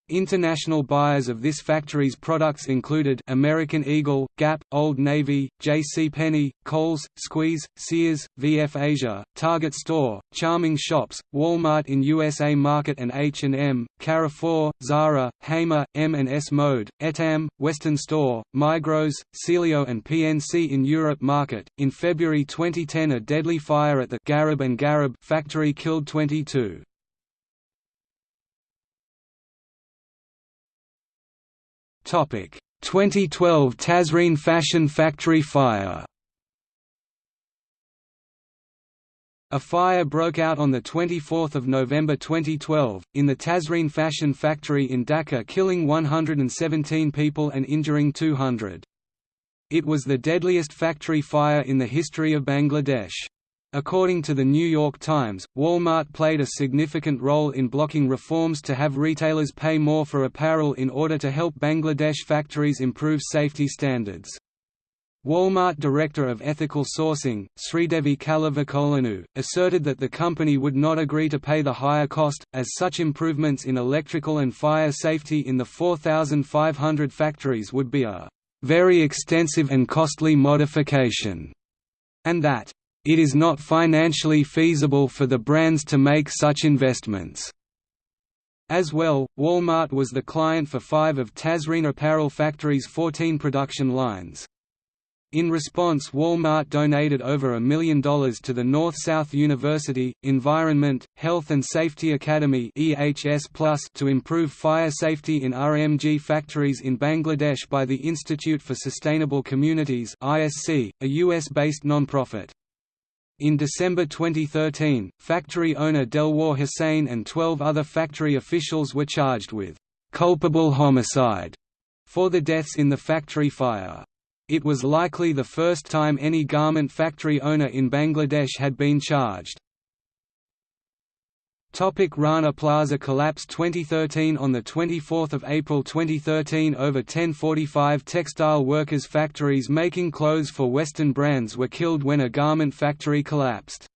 International buyers of this factory's products included American Eagle, Gap, Old Navy, J.C. Penney, Kohl's, Squeeze, Sears, VF Asia, Target Store, Charming Shops, Walmart in USA Market and H&M, Carrefour, Zara, Hamer, M&S Mode, Etam, Western Store, Migros, Celio and PNC in Europe Market. In February 2010 a deadly fire at the Garib and Garib factory killed 22. Topic: 2012 Tazreen Fashion Factory fire. A fire broke out on 24 November 2012, in the Tazreen Fashion Factory in Dhaka killing 117 people and injuring 200. It was the deadliest factory fire in the history of Bangladesh. According to the New York Times, Walmart played a significant role in blocking reforms to have retailers pay more for apparel in order to help Bangladesh factories improve safety standards. Walmart Director of Ethical Sourcing, Sridevi Kalavakolanu, asserted that the company would not agree to pay the higher cost, as such improvements in electrical and fire safety in the 4,500 factories would be a very extensive and costly modification, and that it is not financially feasible for the brands to make such investments. As well, Walmart was the client for five of Tazreen Apparel Factory's 14 production lines. In response Walmart donated over a million dollars to the North-South University, Environment, Health and Safety Academy to improve fire safety in RMG factories in Bangladesh by the Institute for Sustainable Communities a US-based nonprofit. In December 2013, factory owner Delwar Hussain and 12 other factory officials were charged with culpable homicide for the deaths in the factory fire. It was likely the first time any garment factory owner in Bangladesh had been charged. Topic Rana Plaza collapse 2013 On 24 April 2013 over 1045 textile workers factories making clothes for Western brands were killed when a garment factory collapsed.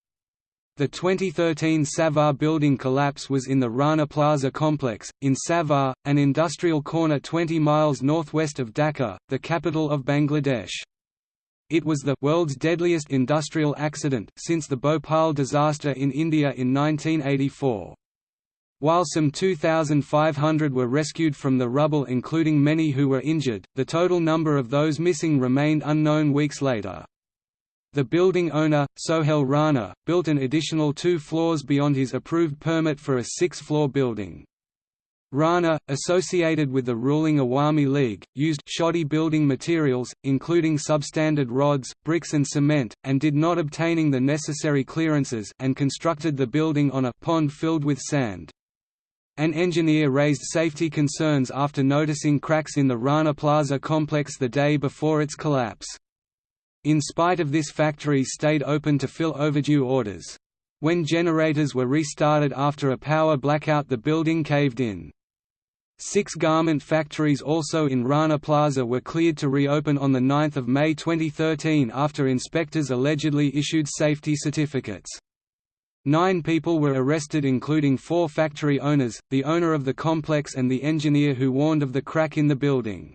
The 2013 Savar building collapse was in the Rana Plaza complex, in Savar, an industrial corner 20 miles northwest of Dhaka, the capital of Bangladesh. It was the world's deadliest industrial accident since the Bhopal disaster in India in 1984. While some 2,500 were rescued from the rubble including many who were injured, the total number of those missing remained unknown weeks later. The building owner, Sohel Rana, built an additional two floors beyond his approved permit for a six-floor building. Rana, associated with the ruling Awami League, used shoddy building materials, including substandard rods, bricks and cement, and did not obtaining the necessary clearances and constructed the building on a pond filled with sand. An engineer raised safety concerns after noticing cracks in the Rana Plaza complex the day before its collapse. In spite of this factory stayed open to fill overdue orders. When generators were restarted after a power blackout the building caved in. Six garment factories also in Rana Plaza were cleared to reopen on 9 May 2013 after inspectors allegedly issued safety certificates. Nine people were arrested including four factory owners, the owner of the complex and the engineer who warned of the crack in the building.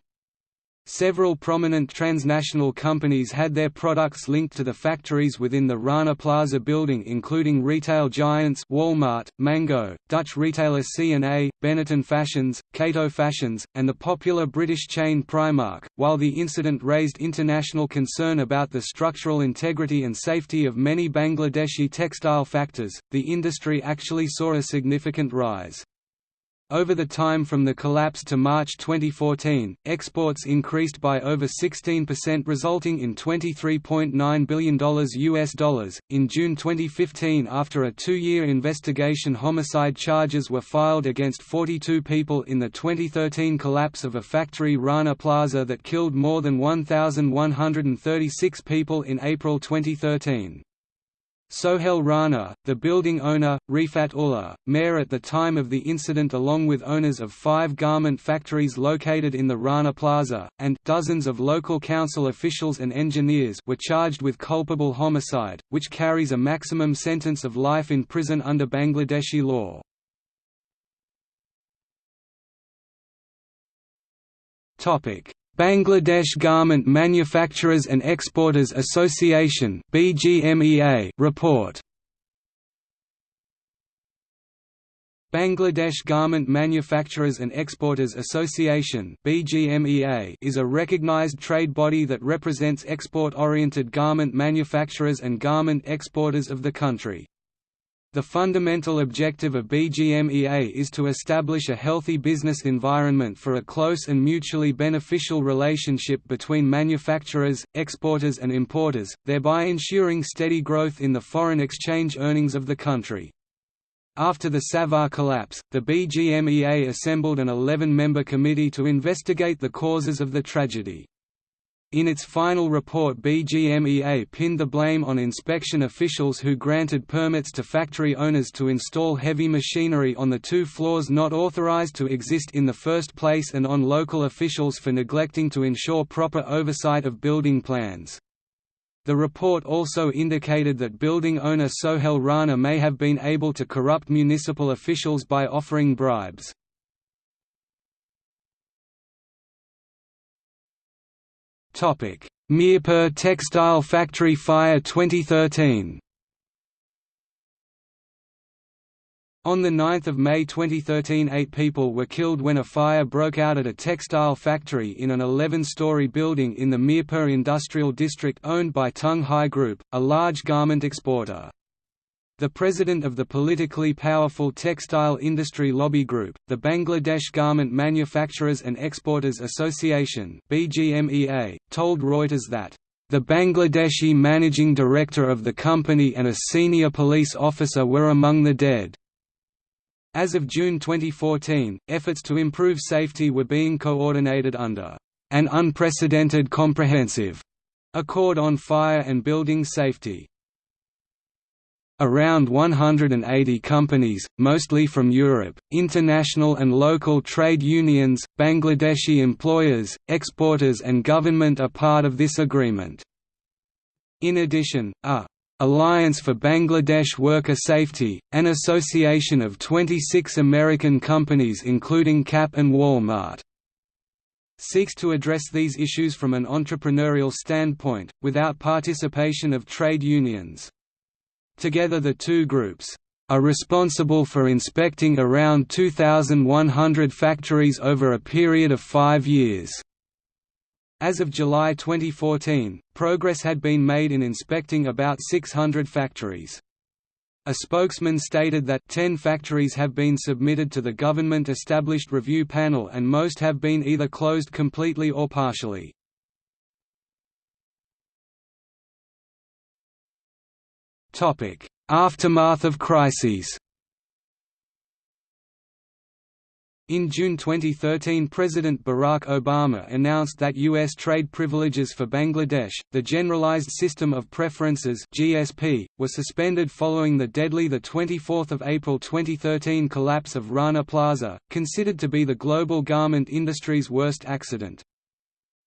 Several prominent transnational companies had their products linked to the factories within the Rana Plaza building including retail giants Walmart, Mango, Dutch retailer C&A, Benetton Fashions, Cato Fashions, and the popular British chain Primark. While the incident raised international concern about the structural integrity and safety of many Bangladeshi textile factors, the industry actually saw a significant rise. Over the time from the collapse to March 2014, exports increased by over 16% resulting in $23.9 billion US dollars. In June 2015 after a two-year investigation homicide charges were filed against 42 people in the 2013 collapse of a factory Rana Plaza that killed more than 1,136 people in April 2013. Sohel Rana, the building owner, Rifat Ullah, mayor at the time of the incident along with owners of five garment factories located in the Rana Plaza, and dozens of local council officials and engineers were charged with culpable homicide, which carries a maximum sentence of life in prison under Bangladeshi law. Bangladesh Garment Manufacturers and Exporters Association report Bangladesh Garment Manufacturers and Exporters Association is a recognized trade body that represents export-oriented garment manufacturers and garment exporters of the country. The fundamental objective of BGMEA is to establish a healthy business environment for a close and mutually beneficial relationship between manufacturers, exporters and importers, thereby ensuring steady growth in the foreign exchange earnings of the country. After the Savar collapse, the BGMEA assembled an 11-member committee to investigate the causes of the tragedy. In its final report BGMEA pinned the blame on inspection officials who granted permits to factory owners to install heavy machinery on the two floors not authorized to exist in the first place and on local officials for neglecting to ensure proper oversight of building plans. The report also indicated that building owner Sohel Rana may have been able to corrupt municipal officials by offering bribes. Mirpur Textile Factory Fire 2013 On 9 May 2013 eight people were killed when a fire broke out at a textile factory in an 11-story building in the Mirpur industrial district owned by Tung Hai Group, a large garment exporter. The president of the politically powerful textile industry lobby group, the Bangladesh Garment Manufacturers and Exporters Association BGMEA, told Reuters that the Bangladeshi managing director of the company and a senior police officer were among the dead. As of June 2014, efforts to improve safety were being coordinated under an unprecedented comprehensive Accord on Fire and Building Safety. Around 180 companies, mostly from Europe, international and local trade unions, Bangladeshi employers, exporters and government are part of this agreement. In addition, a Alliance for Bangladesh Worker Safety, an association of 26 American companies including Gap and Walmart. Seeks to address these issues from an entrepreneurial standpoint, without participation of trade unions. Together the two groups are responsible for inspecting around 2,100 factories over a period of five years. As of July 2014, progress had been made in inspecting about 600 factories. A spokesman stated that 10 factories have been submitted to the government-established review panel and most have been either closed completely or partially. Aftermath of crises In June 2013 President Barack Obama announced that U.S. trade privileges for Bangladesh, the Generalized System of Preferences GSP, were suspended following the deadly 24 April 2013 collapse of Rana Plaza, considered to be the global garment industry's worst accident.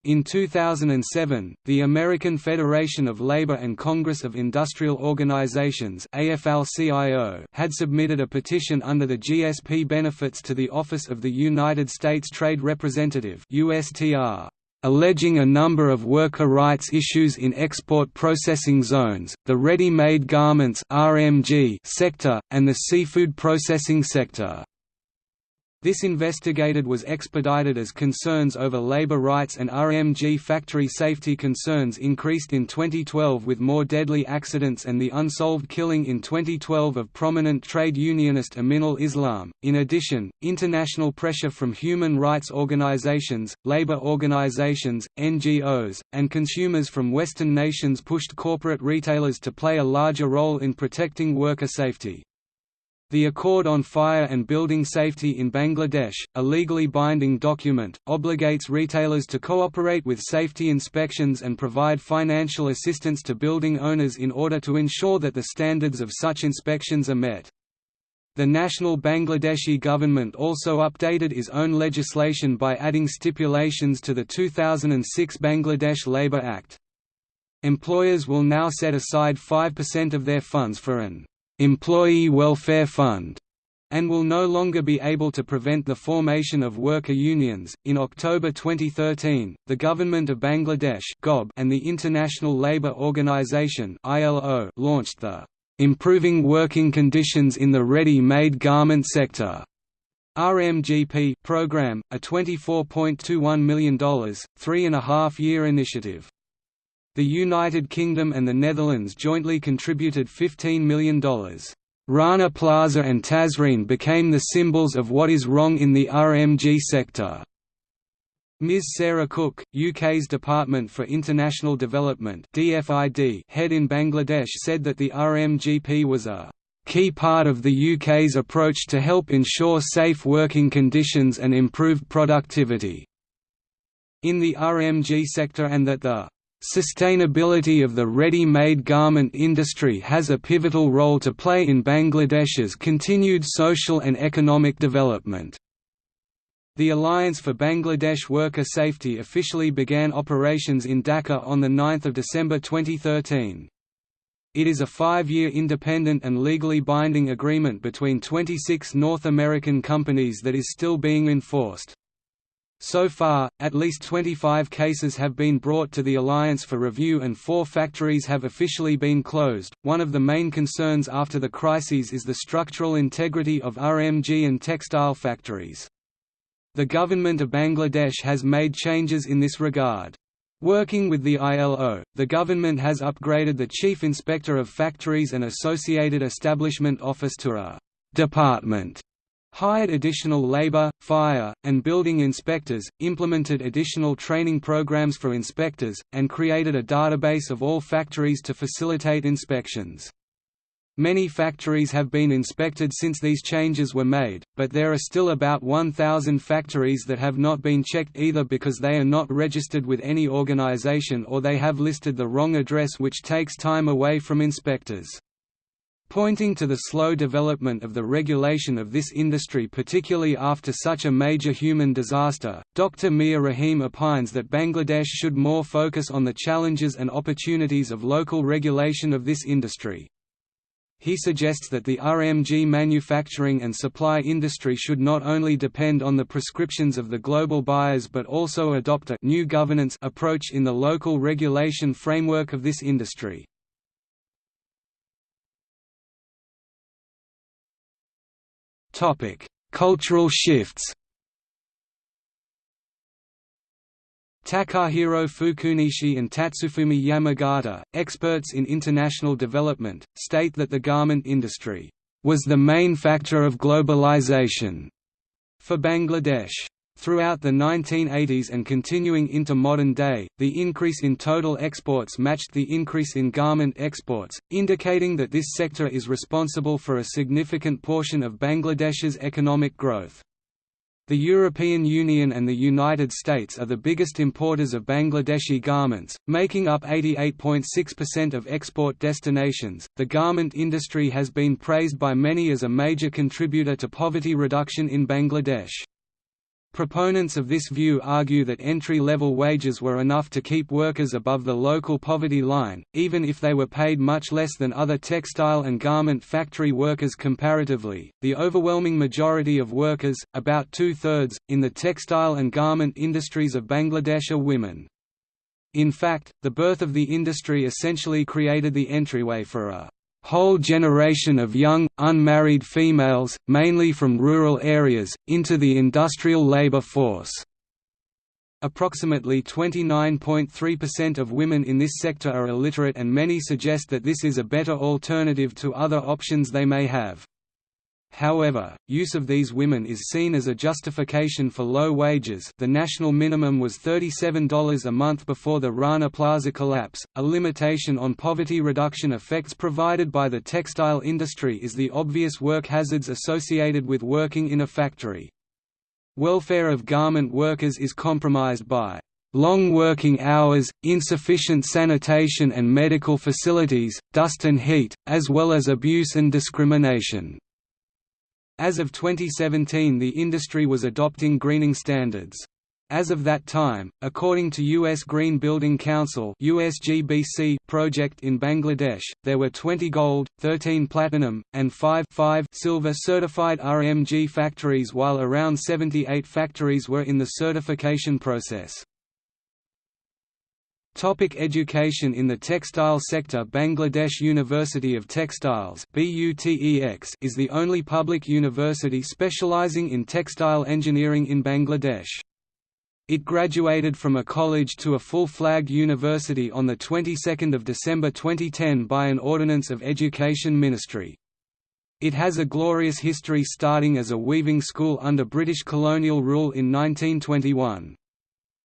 In 2007, the American Federation of Labor and Congress of Industrial Organizations had submitted a petition under the GSP benefits to the Office of the United States Trade Representative alleging a number of worker rights issues in export processing zones, the ready-made garments sector, and the seafood processing sector. This investigated was expedited as concerns over labor rights and RMG factory safety concerns increased in 2012 with more deadly accidents and the unsolved killing in 2012 of prominent trade unionist Aminul Islam. In addition, international pressure from human rights organizations, labor organizations, NGOs, and consumers from Western nations pushed corporate retailers to play a larger role in protecting worker safety. The Accord on Fire and Building Safety in Bangladesh, a legally binding document, obligates retailers to cooperate with safety inspections and provide financial assistance to building owners in order to ensure that the standards of such inspections are met. The national Bangladeshi government also updated its own legislation by adding stipulations to the 2006 Bangladesh Labour Act. Employers will now set aside 5% of their funds for an Employee Welfare Fund and will no longer be able to prevent the formation of worker unions. In October 2013, the government of Bangladesh and the International Labour Organization (ILO) launched the Improving Working Conditions in the Ready-Made Garment Sector RMGP program, a $24.21 million, three-and-a-half-year initiative. The United Kingdom and the Netherlands jointly contributed $15 million. Rana Plaza and Tazreen became the symbols of what is wrong in the RMG sector. Ms Sarah Cook, UK's Department for International Development DFID head in Bangladesh said that the RMGP was a key part of the UK's approach to help ensure safe working conditions and improved productivity in the RMG sector and that the Sustainability of the ready-made garment industry has a pivotal role to play in Bangladesh's continued social and economic development. The Alliance for Bangladesh Worker Safety officially began operations in Dhaka on 9 December 2013. It is a five-year independent and legally binding agreement between 26 North American companies that is still being enforced. So far, at least 25 cases have been brought to the Alliance for review and four factories have officially been closed. One of the main concerns after the crises is the structural integrity of RMG and textile factories. The government of Bangladesh has made changes in this regard. Working with the ILO, the government has upgraded the Chief Inspector of Factories and Associated Establishment Office to a «department» hired additional labor, fire, and building inspectors, implemented additional training programs for inspectors, and created a database of all factories to facilitate inspections. Many factories have been inspected since these changes were made, but there are still about 1,000 factories that have not been checked either because they are not registered with any organization or they have listed the wrong address which takes time away from inspectors. Pointing to the slow development of the regulation of this industry particularly after such a major human disaster, Dr. Mia Rahim opines that Bangladesh should more focus on the challenges and opportunities of local regulation of this industry. He suggests that the RMG manufacturing and supply industry should not only depend on the prescriptions of the global buyers but also adopt a new governance approach in the local regulation framework of this industry. Cultural shifts Takahiro Fukunishi and Tatsufumi Yamagata, experts in international development, state that the garment industry was the main factor of globalization for Bangladesh. Throughout the 1980s and continuing into modern day, the increase in total exports matched the increase in garment exports, indicating that this sector is responsible for a significant portion of Bangladesh's economic growth. The European Union and the United States are the biggest importers of Bangladeshi garments, making up 88.6% of export destinations. The garment industry has been praised by many as a major contributor to poverty reduction in Bangladesh. Proponents of this view argue that entry-level wages were enough to keep workers above the local poverty line, even if they were paid much less than other textile and garment factory workers comparatively. The overwhelming majority of workers, about two-thirds, in the textile and garment industries of Bangladesh are women. In fact, the birth of the industry essentially created the entryway for a whole generation of young, unmarried females, mainly from rural areas, into the industrial labor force. Approximately 29.3% of women in this sector are illiterate and many suggest that this is a better alternative to other options they may have. However, use of these women is seen as a justification for low wages the national minimum was $37 a month before the Rana Plaza collapse. A limitation on poverty reduction effects provided by the textile industry is the obvious work hazards associated with working in a factory. Welfare of garment workers is compromised by long working hours, insufficient sanitation and medical facilities, dust and heat, as well as abuse and discrimination. As of 2017 the industry was adopting greening standards. As of that time, according to U.S. Green Building Council USGBC project in Bangladesh, there were 20 gold, 13 platinum, and 5, 5 silver certified RMG factories while around 78 factories were in the certification process. Topic education In the textile sector Bangladesh University of Textiles is the only public university specializing in textile engineering in Bangladesh. It graduated from a college to a full-flagged university on the 22nd of December 2010 by an ordinance of Education Ministry. It has a glorious history starting as a weaving school under British colonial rule in 1921.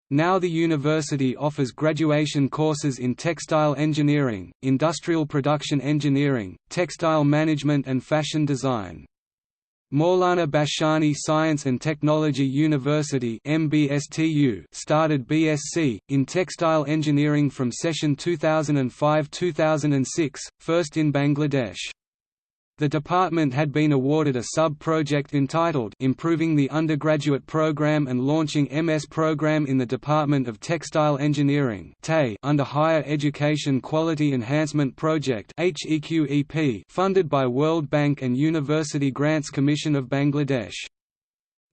Now the university offers graduation courses in textile engineering, industrial production engineering, textile management and fashion design. Maulana Bhashani Science and Technology University MBSTU started BSc, in Textile Engineering from session 2005–2006, first in Bangladesh. The department had been awarded a sub-project entitled Improving the Undergraduate Program and Launching MS Program in the Department of Textile Engineering under Higher Education Quality Enhancement Project funded by World Bank and University Grants Commission of Bangladesh.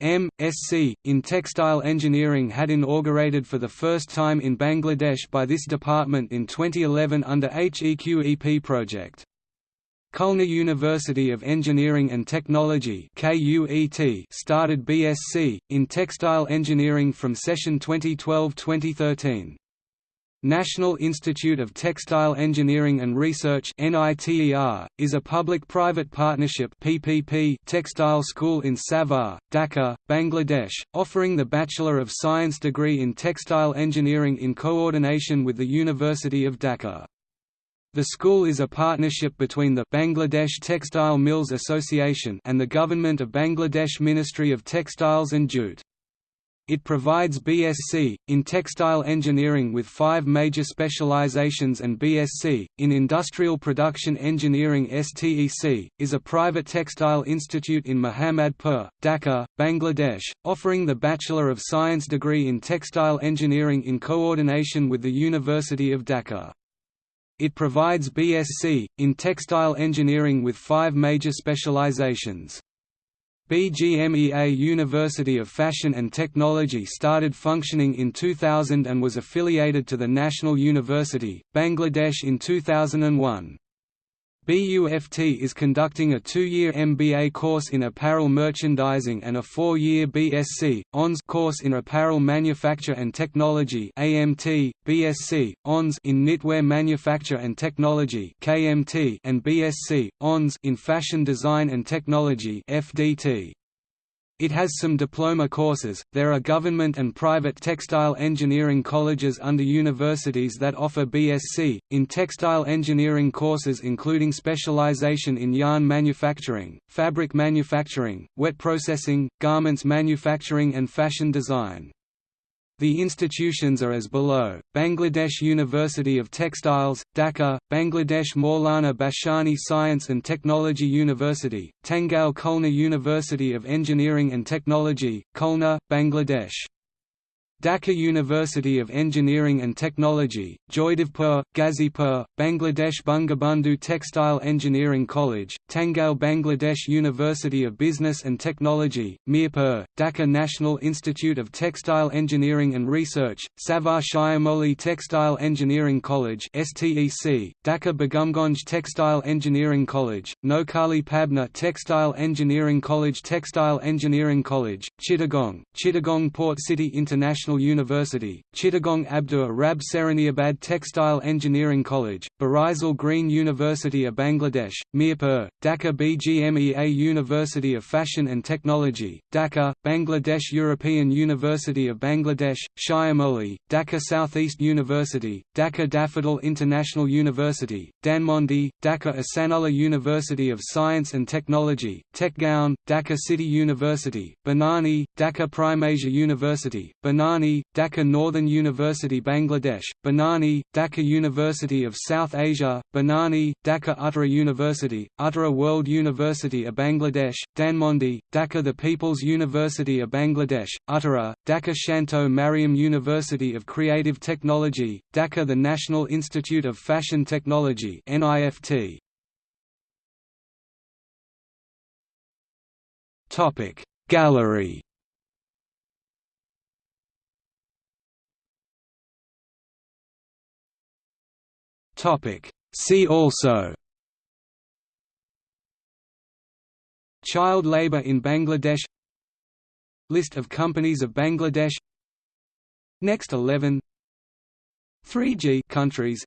M.Sc. in Textile Engineering had inaugurated for the first time in Bangladesh by this department in 2011 under HEQEP project. Khulna University of Engineering and Technology started BSc, in Textile Engineering from session 2012–2013. National Institute of Textile Engineering and Research is a public-private partnership PPP textile school in Savar, Dhaka, Bangladesh, offering the Bachelor of Science degree in Textile Engineering in coordination with the University of Dhaka. The school is a partnership between the Bangladesh Textile Mills Association and the Government of Bangladesh Ministry of Textiles and Jute. It provides BSc, in textile engineering with five major specializations and BSc, in industrial production engineering STEC, is a private textile institute in Mohammadpur, Dhaka, Bangladesh, offering the Bachelor of Science degree in textile engineering in coordination with the University of Dhaka. It provides BSc, in textile engineering with five major specializations. BGMEA University of Fashion and Technology started functioning in 2000 and was affiliated to the National University, Bangladesh in 2001. BUFT is conducting a two-year MBA course in apparel merchandising and a four-year BSc, Hons course in apparel manufacture and technology AMT, BSc, Hons in knitwear manufacture and technology KMT and BSc, Hons in fashion design and technology FDT. It has some diploma courses. There are government and private textile engineering colleges under universities that offer BSc in textile engineering courses including specialization in yarn manufacturing, fabric manufacturing, wet processing, garments manufacturing and fashion design. The institutions are as below, Bangladesh University of Textiles, Dhaka, Bangladesh Maulana Bhashani Science and Technology University, Tangail Khulna University of Engineering and Technology, Khulna, Bangladesh Dhaka University of Engineering and Technology, Joydevpur, Gazipur, Bangladesh Bangabandhu Textile Engineering College, Tangail Bangladesh University of Business and Technology, Mirpur, Dhaka National Institute of Textile Engineering and Research, Savar Shyamoli Textile Engineering College STEC, Dhaka Begumganj Textile Engineering College, Noakhali Pabna Textile Engineering College Textile Engineering College, Chittagong, Chittagong Port City International National University, Chittagong Abdur Rab Serniabat Textile Engineering College, Barisal Green University of Bangladesh, Mirpur, Dhaka BGMEA University of Fashion and Technology, Dhaka, Bangladesh European University of Bangladesh, Shyamoli, Dhaka Southeast University, Dhaka Daffodil International University, Dhanmondi, Dhaka Ahsanullah University of Science and Technology, Tejgaon, Dhaka City University, Banani, Dhaka Primasia University, Banani Banani, Dhaka Northern University Bangladesh, Banani, Dhaka University of South Asia, Banani, Dhaka Uttara University, Uttara World University of Bangladesh, Dhanmondi, Dhaka The People's University of Bangladesh, Uttara, Dhaka Shanto Mariam University of Creative Technology, Dhaka The National Institute of Fashion Technology NIFT. Gallery See also Child labour in Bangladesh List of companies of Bangladesh Next 11 3G countries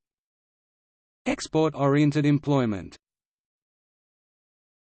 Export-oriented employment